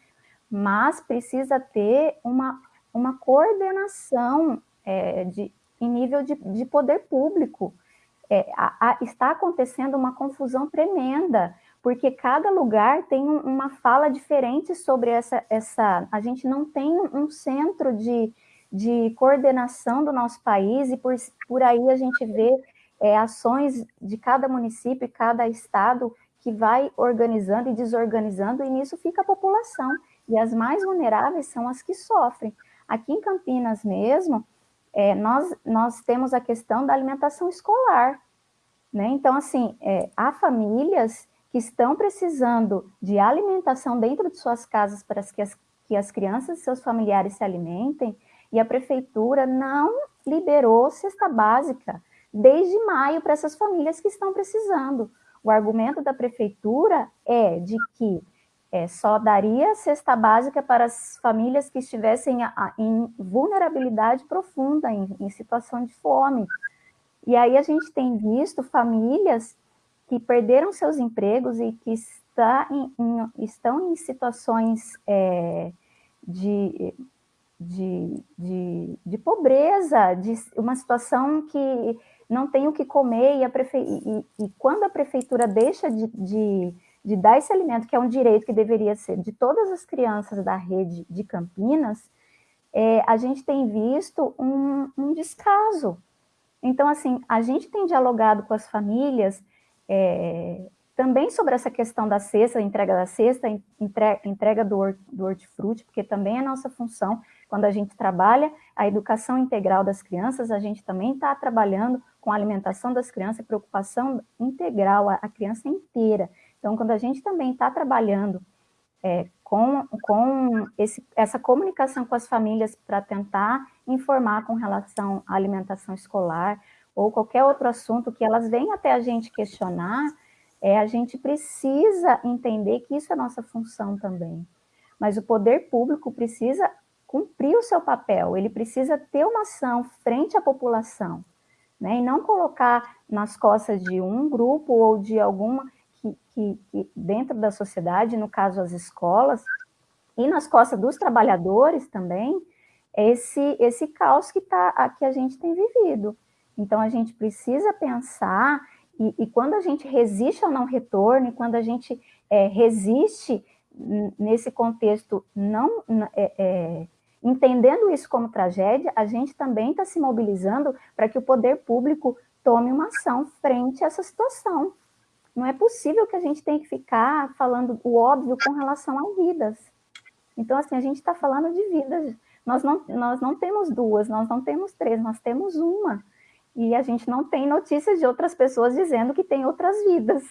mas precisa ter uma, uma coordenação é, de, em nível de, de poder público. É, a, a, está acontecendo uma confusão tremenda, porque cada lugar tem uma fala diferente sobre essa, essa... A gente não tem um centro de, de coordenação do nosso país, e por, por aí a gente vê é, ações de cada município cada estado que vai organizando e desorganizando, e nisso fica a população. E as mais vulneráveis são as que sofrem. Aqui em Campinas mesmo, é, nós, nós temos a questão da alimentação escolar. Né? Então, assim, é, há famílias que estão precisando de alimentação dentro de suas casas para que as, que as crianças e seus familiares se alimentem, e a prefeitura não liberou cesta básica desde maio para essas famílias que estão precisando. O argumento da prefeitura é de que é, só daria cesta básica para as famílias que estivessem a, em vulnerabilidade profunda, em, em situação de fome. E aí a gente tem visto famílias que perderam seus empregos e que está em, em, estão em situações é, de, de, de, de, pobreza, de uma situação que não tem o que comer, e, a prefe... e, e quando a prefeitura deixa de, de, de, dar esse alimento, que é um direito que deveria ser de todas as crianças da rede de Campinas, é, a gente tem visto um, um, descaso. Então, assim, a gente tem dialogado com as famílias é, também sobre essa questão da cesta, entrega da cesta, entrega do, do hortifruti, porque também é nossa função, quando a gente trabalha a educação integral das crianças, a gente também está trabalhando com a alimentação das crianças, preocupação integral, a, a criança inteira. Então, quando a gente também está trabalhando é, com, com esse, essa comunicação com as famílias para tentar informar com relação à alimentação escolar ou qualquer outro assunto que elas venham até a gente questionar, é, a gente precisa entender que isso é nossa função também. Mas o poder público precisa cumprir o seu papel, ele precisa ter uma ação frente à população né? E não colocar nas costas de um grupo ou de alguma que, que, que dentro da sociedade, no caso as escolas, e nas costas dos trabalhadores também, esse, esse caos que, tá, que a gente tem vivido. Então, a gente precisa pensar, e, e quando a gente resiste ao não retorno, e quando a gente é, resiste nesse contexto não é, é, Entendendo isso como tragédia, a gente também está se mobilizando para que o poder público tome uma ação frente a essa situação. Não é possível que a gente tenha que ficar falando o óbvio com relação a vidas. Então, assim, a gente está falando de vidas. Nós não, nós não temos duas, nós não temos três, nós temos uma. E a gente não tem notícias de outras pessoas dizendo que tem outras vidas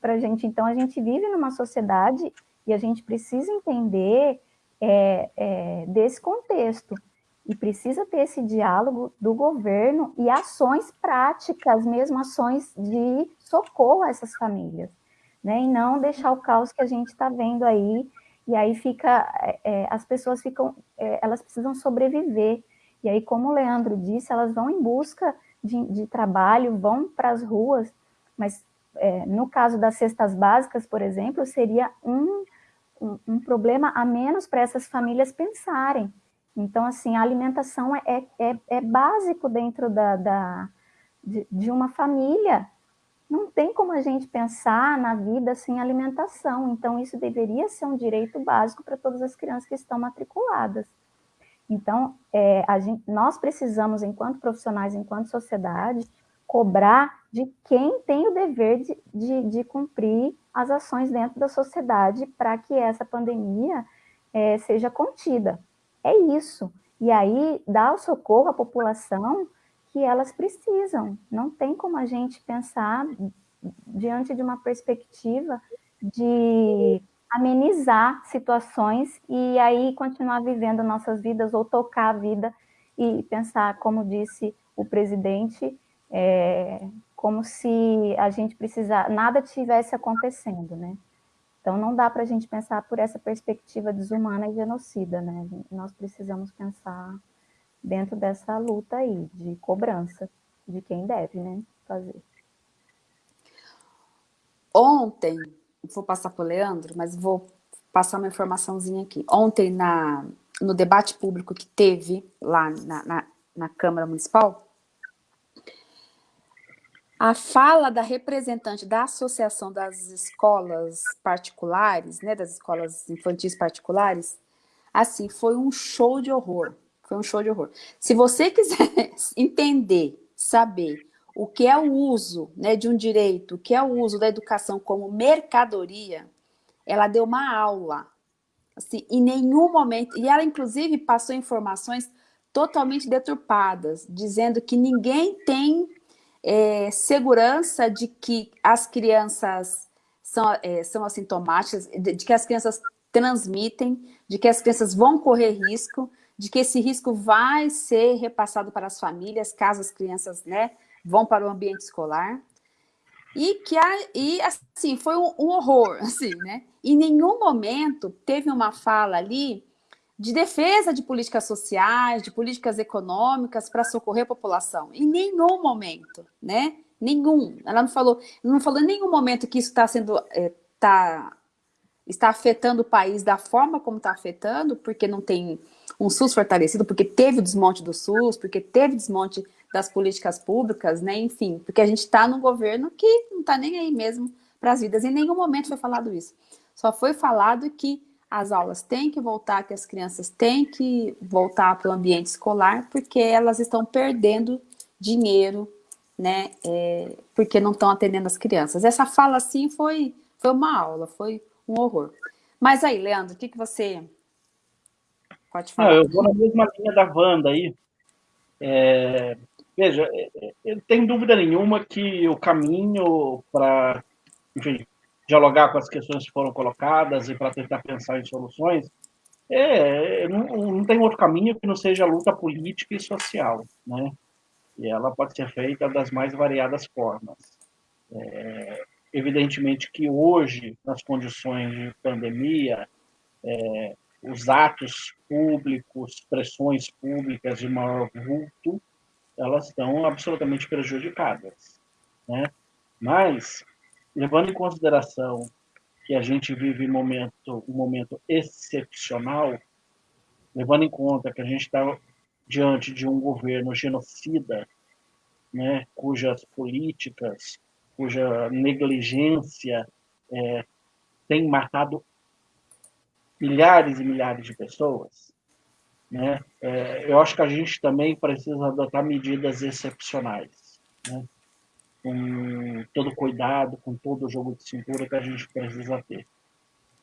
para a gente. Então, a gente vive numa sociedade e a gente precisa entender é, é, desse contexto. E precisa ter esse diálogo do governo e ações práticas, mesmo ações de socorro a essas famílias, né? E não deixar o caos que a gente está vendo aí, e aí fica, é, é, as pessoas ficam, é, elas precisam sobreviver. E aí, como o Leandro disse, elas vão em busca de, de trabalho, vão para as ruas, mas é, no caso das cestas básicas, por exemplo, seria um um, um problema a menos para essas famílias pensarem. Então, assim, a alimentação é, é, é básico dentro da, da de, de, uma família. Não tem como a gente pensar na vida sem alimentação. Então, isso deveria ser um direito básico para todas as crianças que estão matriculadas. Então, é, gente, nós precisamos, enquanto profissionais, enquanto sociedade, cobrar de quem tem o dever de, de, de cumprir as ações dentro da sociedade para que essa pandemia é, seja contida. É isso. E aí, dar o socorro à população que elas precisam. Não tem como a gente pensar diante de uma perspectiva de amenizar situações e aí continuar vivendo nossas vidas ou tocar a vida e pensar, como disse o presidente, é, como se a gente precisar, nada tivesse acontecendo, né? Então não dá para a gente pensar por essa perspectiva desumana e genocida, né? Nós precisamos pensar dentro dessa luta aí, de cobrança de quem deve, né, fazer. ontem, vou passar para o Leandro, mas vou passar uma informaçãozinha aqui. Ontem, na, no debate público que teve lá na, na, na Câmara Municipal, a fala da representante da Associação das Escolas Particulares, né, das escolas infantis particulares, assim, foi um show de horror. Foi um show de horror. Se você quiser *laughs* entender, saber o que é o uso né, de um direito, o que é o uso da educação como mercadoria, ela deu uma aula. Assim, em nenhum momento, e ela inclusive passou informações totalmente deturpadas, dizendo que ninguém tem é, segurança de que as crianças são, é, são assintomáticas, de, de, que as crianças transmitem, de que as crianças vão correr risco, de que esse risco vai ser repassado para as famílias, caso as crianças né, vão para o ambiente escolar. E que e, assim, foi um, um horror, *laughs* assim, né? Em nenhum momento teve uma fala ali de defesa de políticas sociais, de políticas econômicas para socorrer a população. Em nenhum momento, né? Nenhum. Ela não falou, não falou em nenhum momento que isso está sendo, é, tá, está afetando o país da forma como está afetando, porque não tem um SUS fortalecido, porque teve o desmonte do SUS, porque teve desmonte das políticas públicas, né? Enfim, porque a gente está num governo que não está nem aí mesmo para as vidas. Em nenhum momento foi falado isso. Só foi falado que as aulas têm que voltar, que as crianças têm que voltar para o ambiente escolar, porque elas estão perdendo dinheiro, né, é, porque não estão atendendo as crianças. Essa fala, assim, foi, foi uma aula, foi um horror. Mas aí, Leandro, o que, que você pode falar? Não, eu vou na mesma linha da Wanda aí. É, veja, é, é, eu tenho dúvida nenhuma que o caminho para, dialogar com as questões que foram colocadas e para tentar pensar em soluções, é, não, não, tem outro caminho que não seja a luta política e social, né? E ela pode ser feita das mais variadas formas. É, evidentemente que hoje, nas condições de pandemia, é, os atos públicos, pressões públicas de maior vulto, elas estão absolutamente prejudicadas, né? Mas levando em consideração que a gente vive um momento, um momento excepcional, levando em conta que a gente está diante de um governo genocida, né, cujas políticas, cuja negligência é, tem matado milhares e milhares de pessoas, né, é, eu acho que a gente também precisa adotar medidas excepcionais. Né? Com todo cuidado, com todo o jogo de cintura que a gente precisa ter.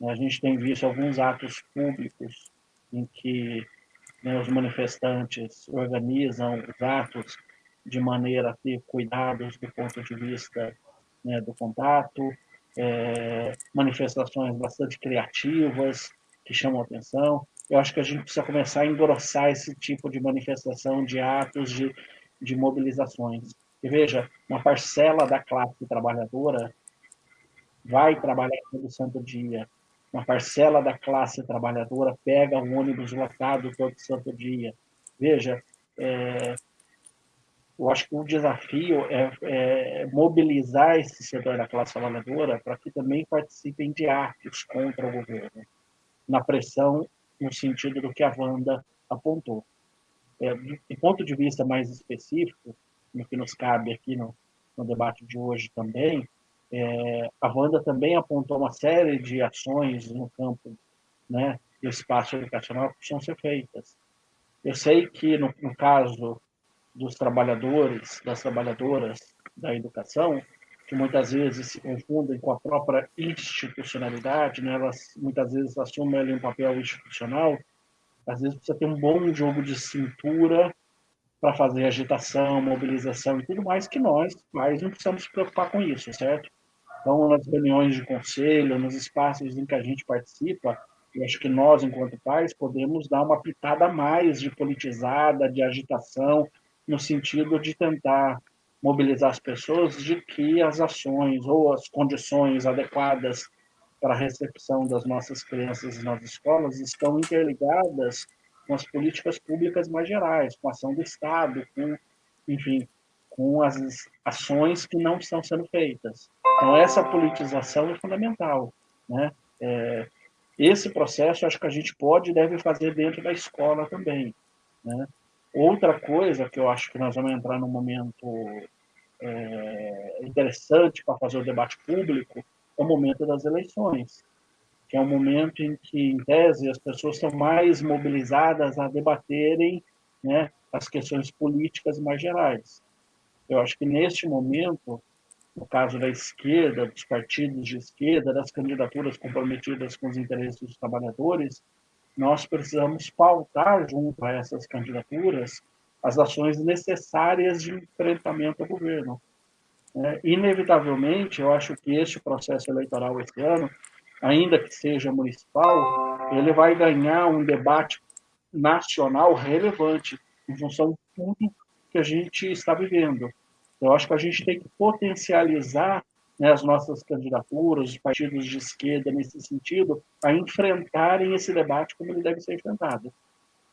A gente tem visto alguns atos públicos em que né, os manifestantes organizam os atos de maneira a ter cuidados do ponto de vista né, do contato, é, manifestações bastante criativas que chamam atenção. Eu acho que a gente precisa começar a engrossar esse tipo de manifestação, de atos, de, de mobilizações. E veja, uma parcela da classe trabalhadora vai trabalhar todo santo dia. Uma parcela da classe trabalhadora pega um ônibus lotado todo santo dia. Veja, é, eu acho que o desafio é, é, mobilizar esse setor da classe trabalhadora para que também participem de atos contra o governo, na pressão no sentido do que a Wanda apontou. É, do ponto de vista mais específico, no que nos cabe aqui no, no debate de hoje também, é, a Wanda também apontou uma série de ações no campo né, do espaço educacional que precisam ser feitas. Eu sei que, no, no caso dos trabalhadores, das trabalhadoras da educação, que muitas vezes se confundem com a própria institucionalidade, né? elas muitas vezes assumem ali um papel institucional, às vezes precisa ter um bom jogo de cintura para fazer agitação, mobilização e tudo mais, que nós, pais, não precisamos se preocupar com isso, certo? Então, nas reuniões de conselho, nos espaços em que a gente participa, eu acho que nós, enquanto pais, podemos dar uma pitada a mais de politizada, de agitação, no sentido de tentar mobilizar as pessoas de que as ações ou as condições adequadas para a recepção das nossas crianças nas escolas estão interligadas com as políticas públicas mais gerais, com a ação do Estado, com, enfim, com as ações que não estão sendo feitas. Então, essa politização é fundamental. Né? É, esse processo, acho que a gente pode e deve fazer dentro da escola também. Né? Outra coisa que eu acho que nós vamos entrar num momento é, interessante para fazer o debate público é o momento das eleições, que é um momento em que, em tese, as pessoas estão mais mobilizadas a debaterem né, as questões políticas mais gerais. Eu acho que, neste momento, no caso da esquerda, dos partidos de esquerda, das candidaturas comprometidas com os interesses dos trabalhadores, nós precisamos pautar junto a essas candidaturas as ações necessárias de enfrentamento ao governo. É, inevitavelmente, eu acho que este processo eleitoral esse ano, ainda que seja municipal, ele vai ganhar um debate nacional relevante em função de tudo que a gente está vivendo. Eu acho que a gente tem que potencializar né, as nossas candidaturas, os partidos de esquerda nesse sentido, a enfrentarem esse debate como ele deve ser enfrentado.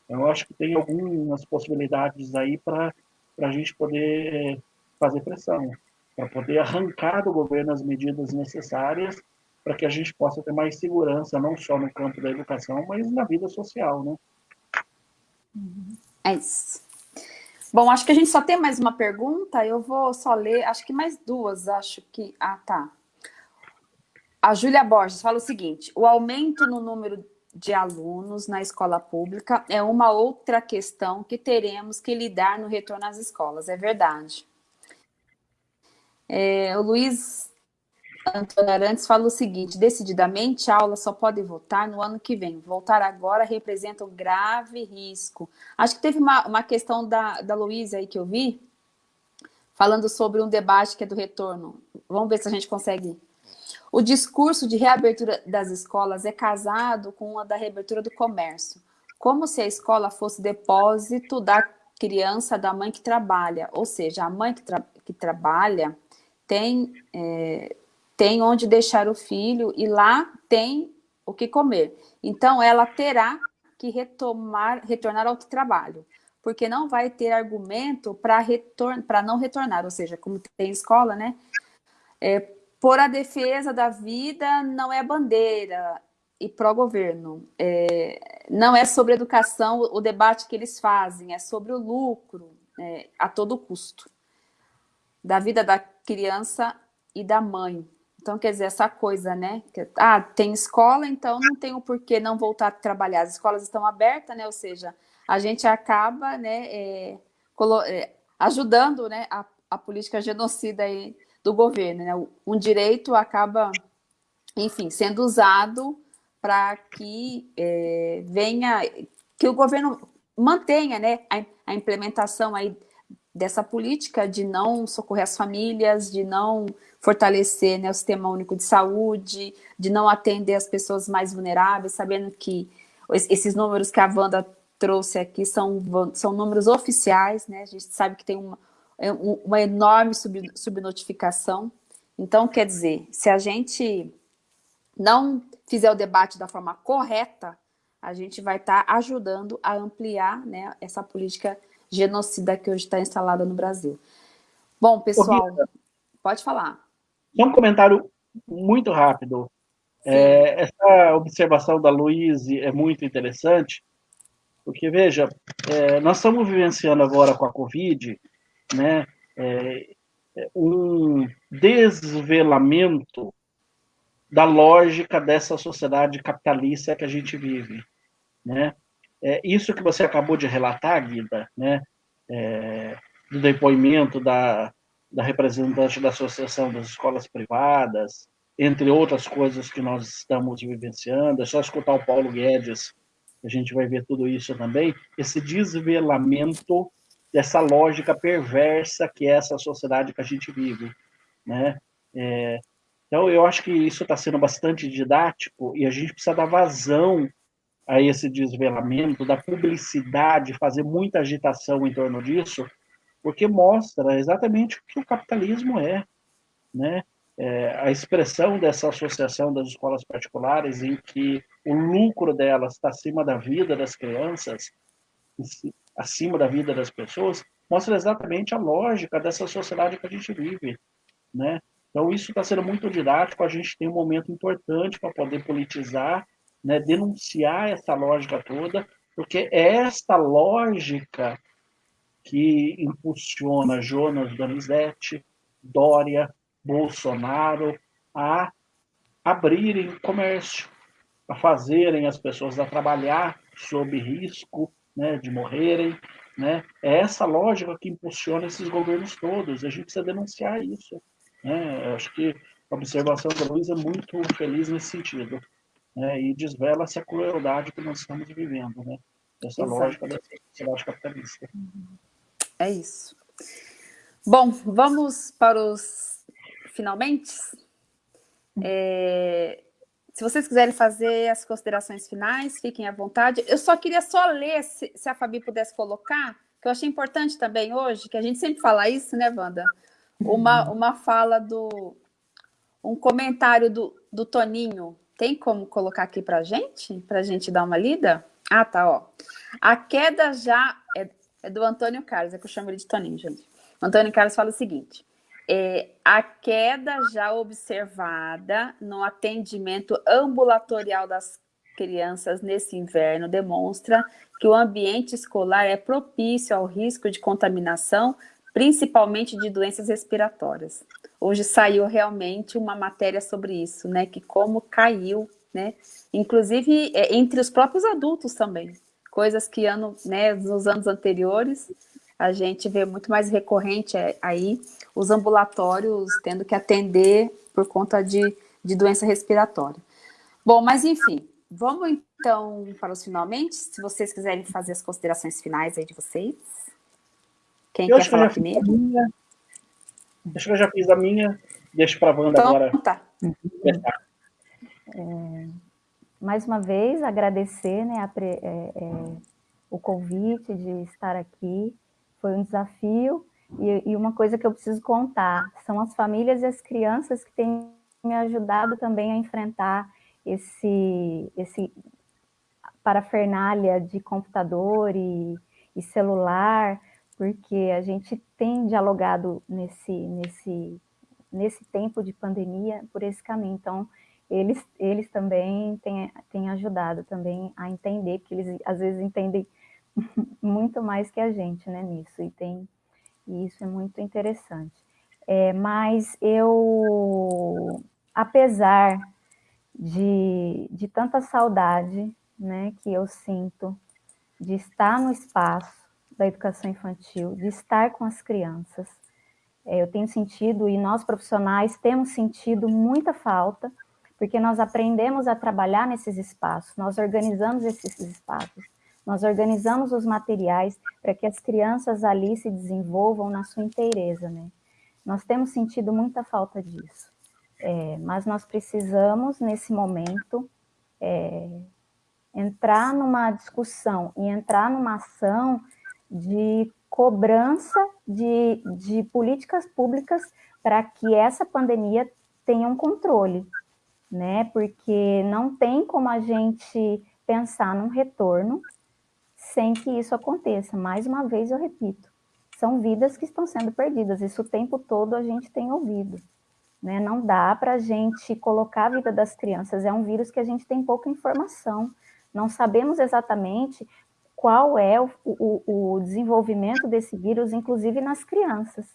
Eu acho que tem algumas possibilidades aí para a gente poder fazer pressão, para poder arrancar do governo as medidas necessárias para que a gente possa ter mais segurança, não só no campo da educação, mas na vida social, né? É isso. Bom, acho que a gente só tem mais uma pergunta, eu vou só ler, acho que mais duas, acho que... Ah, tá. A Júlia Borges fala o seguinte, o aumento no número de alunos na escola pública é uma outra questão que teremos que lidar no retorno às escolas, é verdade. É, o Luiz Antônio Arantes fala o seguinte, decididamente a aula só pode voltar no ano que vem. Voltar agora representa um grave risco. Acho que teve uma, uma questão da, da Luísa aí que eu vi, falando sobre um debate que é do retorno. Vamos ver se a gente consegue. O discurso de reabertura das escolas é casado com a da reabertura do comércio. Como se a escola fosse depósito da criança da mãe que trabalha. Ou seja, a mãe que, tra que trabalha tem... É, tem onde deixar o filho e lá tem o que comer. Então, ela terá que retomar, retornar ao trabalho, porque não vai ter argumento para para não retornar, ou seja, como tem escola, né? É, por a defesa da vida não é bandeira e pró-governo. É, não é sobre educação o debate que eles fazem, é sobre o lucro é, a todo custo da vida da criança e da mãe. Então, quer dizer, essa coisa, né? Que, ah, tem escola, então não tem o porquê não voltar a trabalhar. As escolas estão abertas, né? Ou seja, a gente acaba né, é, é, ajudando né, a, a, política genocida aí do governo. Né? Um direito acaba, enfim, sendo usado para que é, venha, que o governo mantenha né, a, a implementação aí dessa política de não socorrer as famílias, de não fortalecer né, o Sistema Único de Saúde, de não atender as pessoas mais vulneráveis, sabendo que esses números que a Wanda trouxe aqui são, são números oficiais, né? a gente sabe que tem uma, é uma enorme sub, subnotificação. Então, quer dizer, se a gente não fizer o debate da forma correta, a gente vai estar tá ajudando a ampliar né, essa política genocida que hoje está instalada no Brasil. Bom, pessoal, pode falar. Só um comentário muito rápido. É, essa observação da Luíse é muito interessante, porque, veja, é, nós estamos vivenciando agora com a Covid né, é, um desvelamento da lógica dessa sociedade capitalista que a gente vive. Né? É, isso que você acabou de relatar, Guida, né, é, do depoimento da, da representante da Associação das Escolas Privadas, entre outras coisas que nós estamos vivenciando, é só escutar o Paulo Guedes, a gente vai ver tudo isso também, esse desvelamento dessa lógica perversa que é essa sociedade que a gente vive, né? É, então, eu acho que isso está sendo bastante didático e a gente precisa dar vazão a esse desvelamento, da publicidade, fazer muita agitação em torno disso, porque mostra exatamente o que o capitalismo é, né? É, a expressão dessa associação das escolas particulares em que o lucro delas está acima da vida das crianças, acima da vida das pessoas, mostra exatamente a lógica dessa sociedade que a gente vive, né? Então, isso está sendo muito didático, a gente tem um momento importante para poder politizar, né, denunciar essa lógica toda, porque é esta lógica que impulsiona Jonas Donizete, Dória, Bolsonaro a abrirem comércio, a fazerem as pessoas a trabalhar sob risco né, de morrerem. Né? É essa lógica que impulsiona esses governos todos, a gente precisa denunciar isso. Né? Acho que a observação da Luiz é muito feliz nesse sentido. Né? E desvela-se a crueldade que nós estamos vivendo, né? Essa Exato. lógica dessa sociedade capitalista. É isso. Bom, vamos para os finalmente. É, se vocês quiserem fazer as considerações finais, fiquem à vontade. Eu só queria só ler, se, se a Fabi pudesse colocar, que eu achei importante também hoje, que a gente sempre fala isso, né, Wanda? Uma, uhum. uma fala do... Um comentário do, do Toninho. Tem como colocar aqui para a gente? Para a gente dar uma lida? Ah, tá, ó. A queda já... É, é do Antônio Carlos, é que eu chamo ele de Toninho, gente. O Antônio Carlos fala o seguinte. É, a queda já observada no atendimento ambulatorial das crianças nesse inverno demonstra que o ambiente escolar é propício ao risco de contaminação, principalmente de doenças respiratórias. Hoje saiu realmente uma matéria sobre isso, né? Que como caiu, né? Inclusive é, entre os próprios adultos também. Coisas que ano, né, nos anos anteriores a gente vê muito mais recorrente é, aí os ambulatórios tendo que atender por conta de, de doença respiratória. Bom, mas enfim, vamos então para os finalmente, se vocês quiserem fazer as considerações finais aí de vocês. Quem eu quer falar primeiro? Minha, acho que eu já fiz a minha, deixo para a Wanda então, agora. Tá. É, mais uma vez, agradecer né, a, é, é, o convite de estar aqui, foi um desafio, e, e, uma coisa que eu preciso contar, são as famílias e as crianças que têm me ajudado também a enfrentar esse, esse parafernália de computador e, e celular, porque a gente tem dialogado nesse, nesse, nesse tempo de pandemia por esse caminho. Então, eles, eles também têm, têm ajudado também a entender, porque eles às vezes entendem *laughs* muito mais que a gente né, nisso, e, tem, e isso é muito interessante. É, mas eu, apesar de, de tanta saudade né, que eu sinto de estar no espaço da educação infantil, de estar com as crianças, é, eu tenho sentido, e nós profissionais temos sentido muita falta, porque nós aprendemos a trabalhar nesses espaços, nós organizamos esses espaços, nós organizamos os materiais para que as crianças ali se desenvolvam na sua inteireza, né? Nós temos sentido muita falta disso, é, mas nós precisamos, nesse momento, é, entrar numa discussão e entrar numa ação de cobrança de, de políticas públicas para que essa pandemia tenha um controle, né? Porque não tem como a gente pensar num retorno sem que isso aconteça. Mais uma vez eu repito, são vidas que estão sendo perdidas, isso o tempo todo a gente tem ouvido. Né? Não dá para a gente colocar a vida das crianças, é um vírus que a gente tem pouca informação, não sabemos exatamente qual é o, o, o desenvolvimento desse vírus, inclusive nas crianças,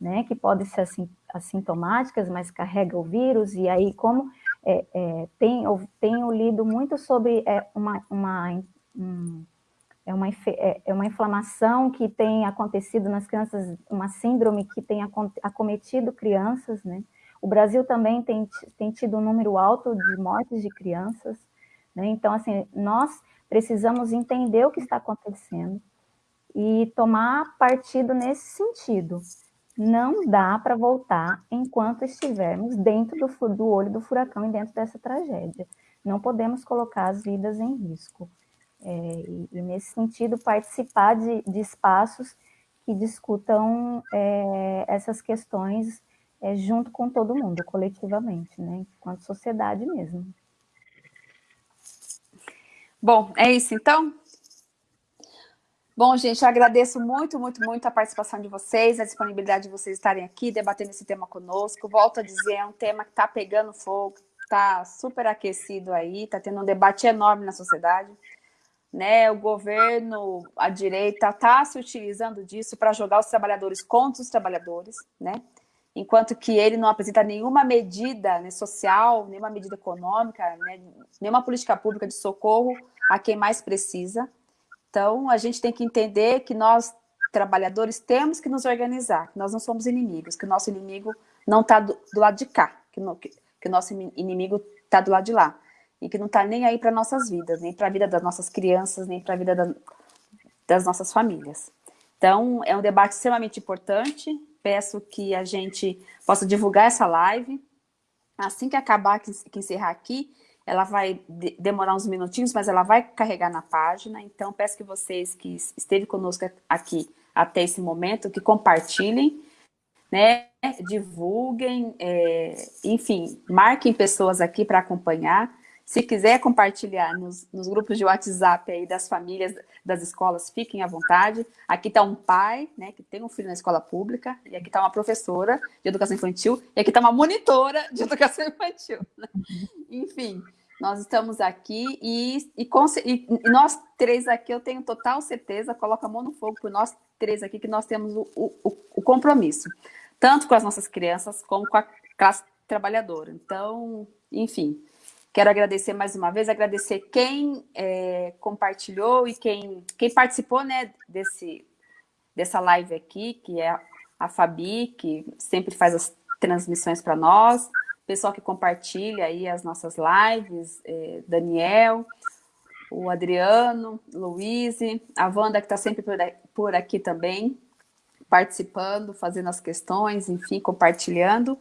né? que podem ser assim, assintomáticas, mas carregam o vírus, e aí como é, é, tenho, tenho lido muito sobre é, uma, uma um, é uma, é, é uma inflamação que tem acontecido nas crianças, uma síndrome que tem acometido crianças, né? O Brasil também tem, tem tido um número alto de mortes de crianças, né? Então, assim, nós precisamos entender o que está acontecendo e tomar partido nesse sentido. Não dá para voltar enquanto estivermos dentro do, do olho do furacão e dentro dessa tragédia. Não podemos colocar as vidas em risco. É, e, e, nesse sentido, participar de, de espaços que discutam é, essas questões é, junto com todo mundo, coletivamente, né, enquanto sociedade mesmo. Bom, é isso então? Bom, gente, eu agradeço muito, muito, muito a participação de vocês, a disponibilidade de vocês estarem aqui debatendo esse tema conosco. Volto a dizer, é um tema que está pegando fogo, está super aquecido aí, está tendo um debate enorme na sociedade. Né, o governo, a direita, está se utilizando disso para jogar os trabalhadores contra os trabalhadores, né? Enquanto que ele não apresenta nenhuma medida né, social, nenhuma medida econômica, né, nenhuma política pública de socorro a quem mais precisa. Então, a gente tem que entender que nós, trabalhadores, temos que nos organizar, que nós não somos inimigos, que o nosso inimigo não está do, do, lado de cá, que, no, que, que o nosso inimigo está do lado de lá, e que não está nem aí para nossas vidas, nem para a vida das nossas crianças, nem para a vida da, das nossas famílias. Então, é um debate extremamente importante, peço que a gente possa divulgar essa live, assim que acabar, que, encerrar aqui, ela vai de demorar uns minutinhos, mas ela vai carregar na página, então peço que vocês que esteve conosco aqui até esse momento, que compartilhem, né, divulguem, é, enfim, marquem pessoas aqui para acompanhar, se quiser compartilhar nos, nos, grupos de WhatsApp aí das famílias, das escolas, fiquem à vontade. Aqui está um pai, né, que tem um filho na escola pública, e aqui está uma professora de educação infantil, e aqui está uma monitora de educação infantil. Né? Enfim, nós estamos aqui e, e, e, nós três aqui, eu tenho total certeza, coloca a mão no fogo por nós três aqui, que nós temos o, o, o compromisso, tanto com as nossas crianças, como com a classe trabalhadora. Então, enfim, quero agradecer mais uma vez, agradecer quem é, compartilhou e quem, quem participou né, desse, dessa live aqui, que é a Fabi, que sempre faz as transmissões para nós, pessoal que compartilha aí as nossas lives, é, Daniel, o Adriano, Luiz, a Wanda que está sempre por aqui também, participando, fazendo as questões, enfim, compartilhando.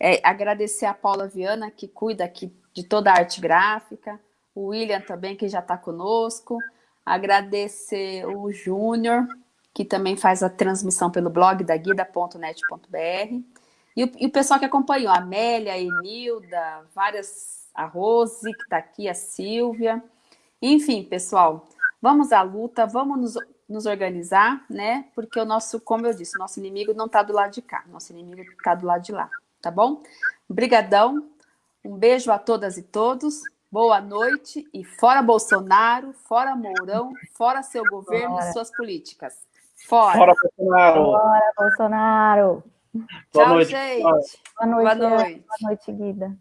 É, agradecer a Paula Viana, que cuida aqui de toda a arte gráfica, o William também, que já está conosco, agradecer o Júnior, que também faz a transmissão pelo blog da guida.net.br, e o, e o pessoal que acompanhou, a Amélia, a Enilda, várias, a Rose, que está aqui, a Silvia. Enfim, pessoal, vamos à luta, vamos nos, nos organizar, né? Porque o nosso, como eu disse, nosso inimigo não está do lado de cá, nosso inimigo está do lado de lá, tá bom? Obrigadão, um beijo a todas e todos, boa noite e fora Bolsonaro, fora Mourão, fora seu governo fora. e suas políticas. Fora. Fora Bolsonaro. Fora Bolsonaro. Boa Tchau, noite. gente. Boa noite. Boa noite, Boa noite Guida.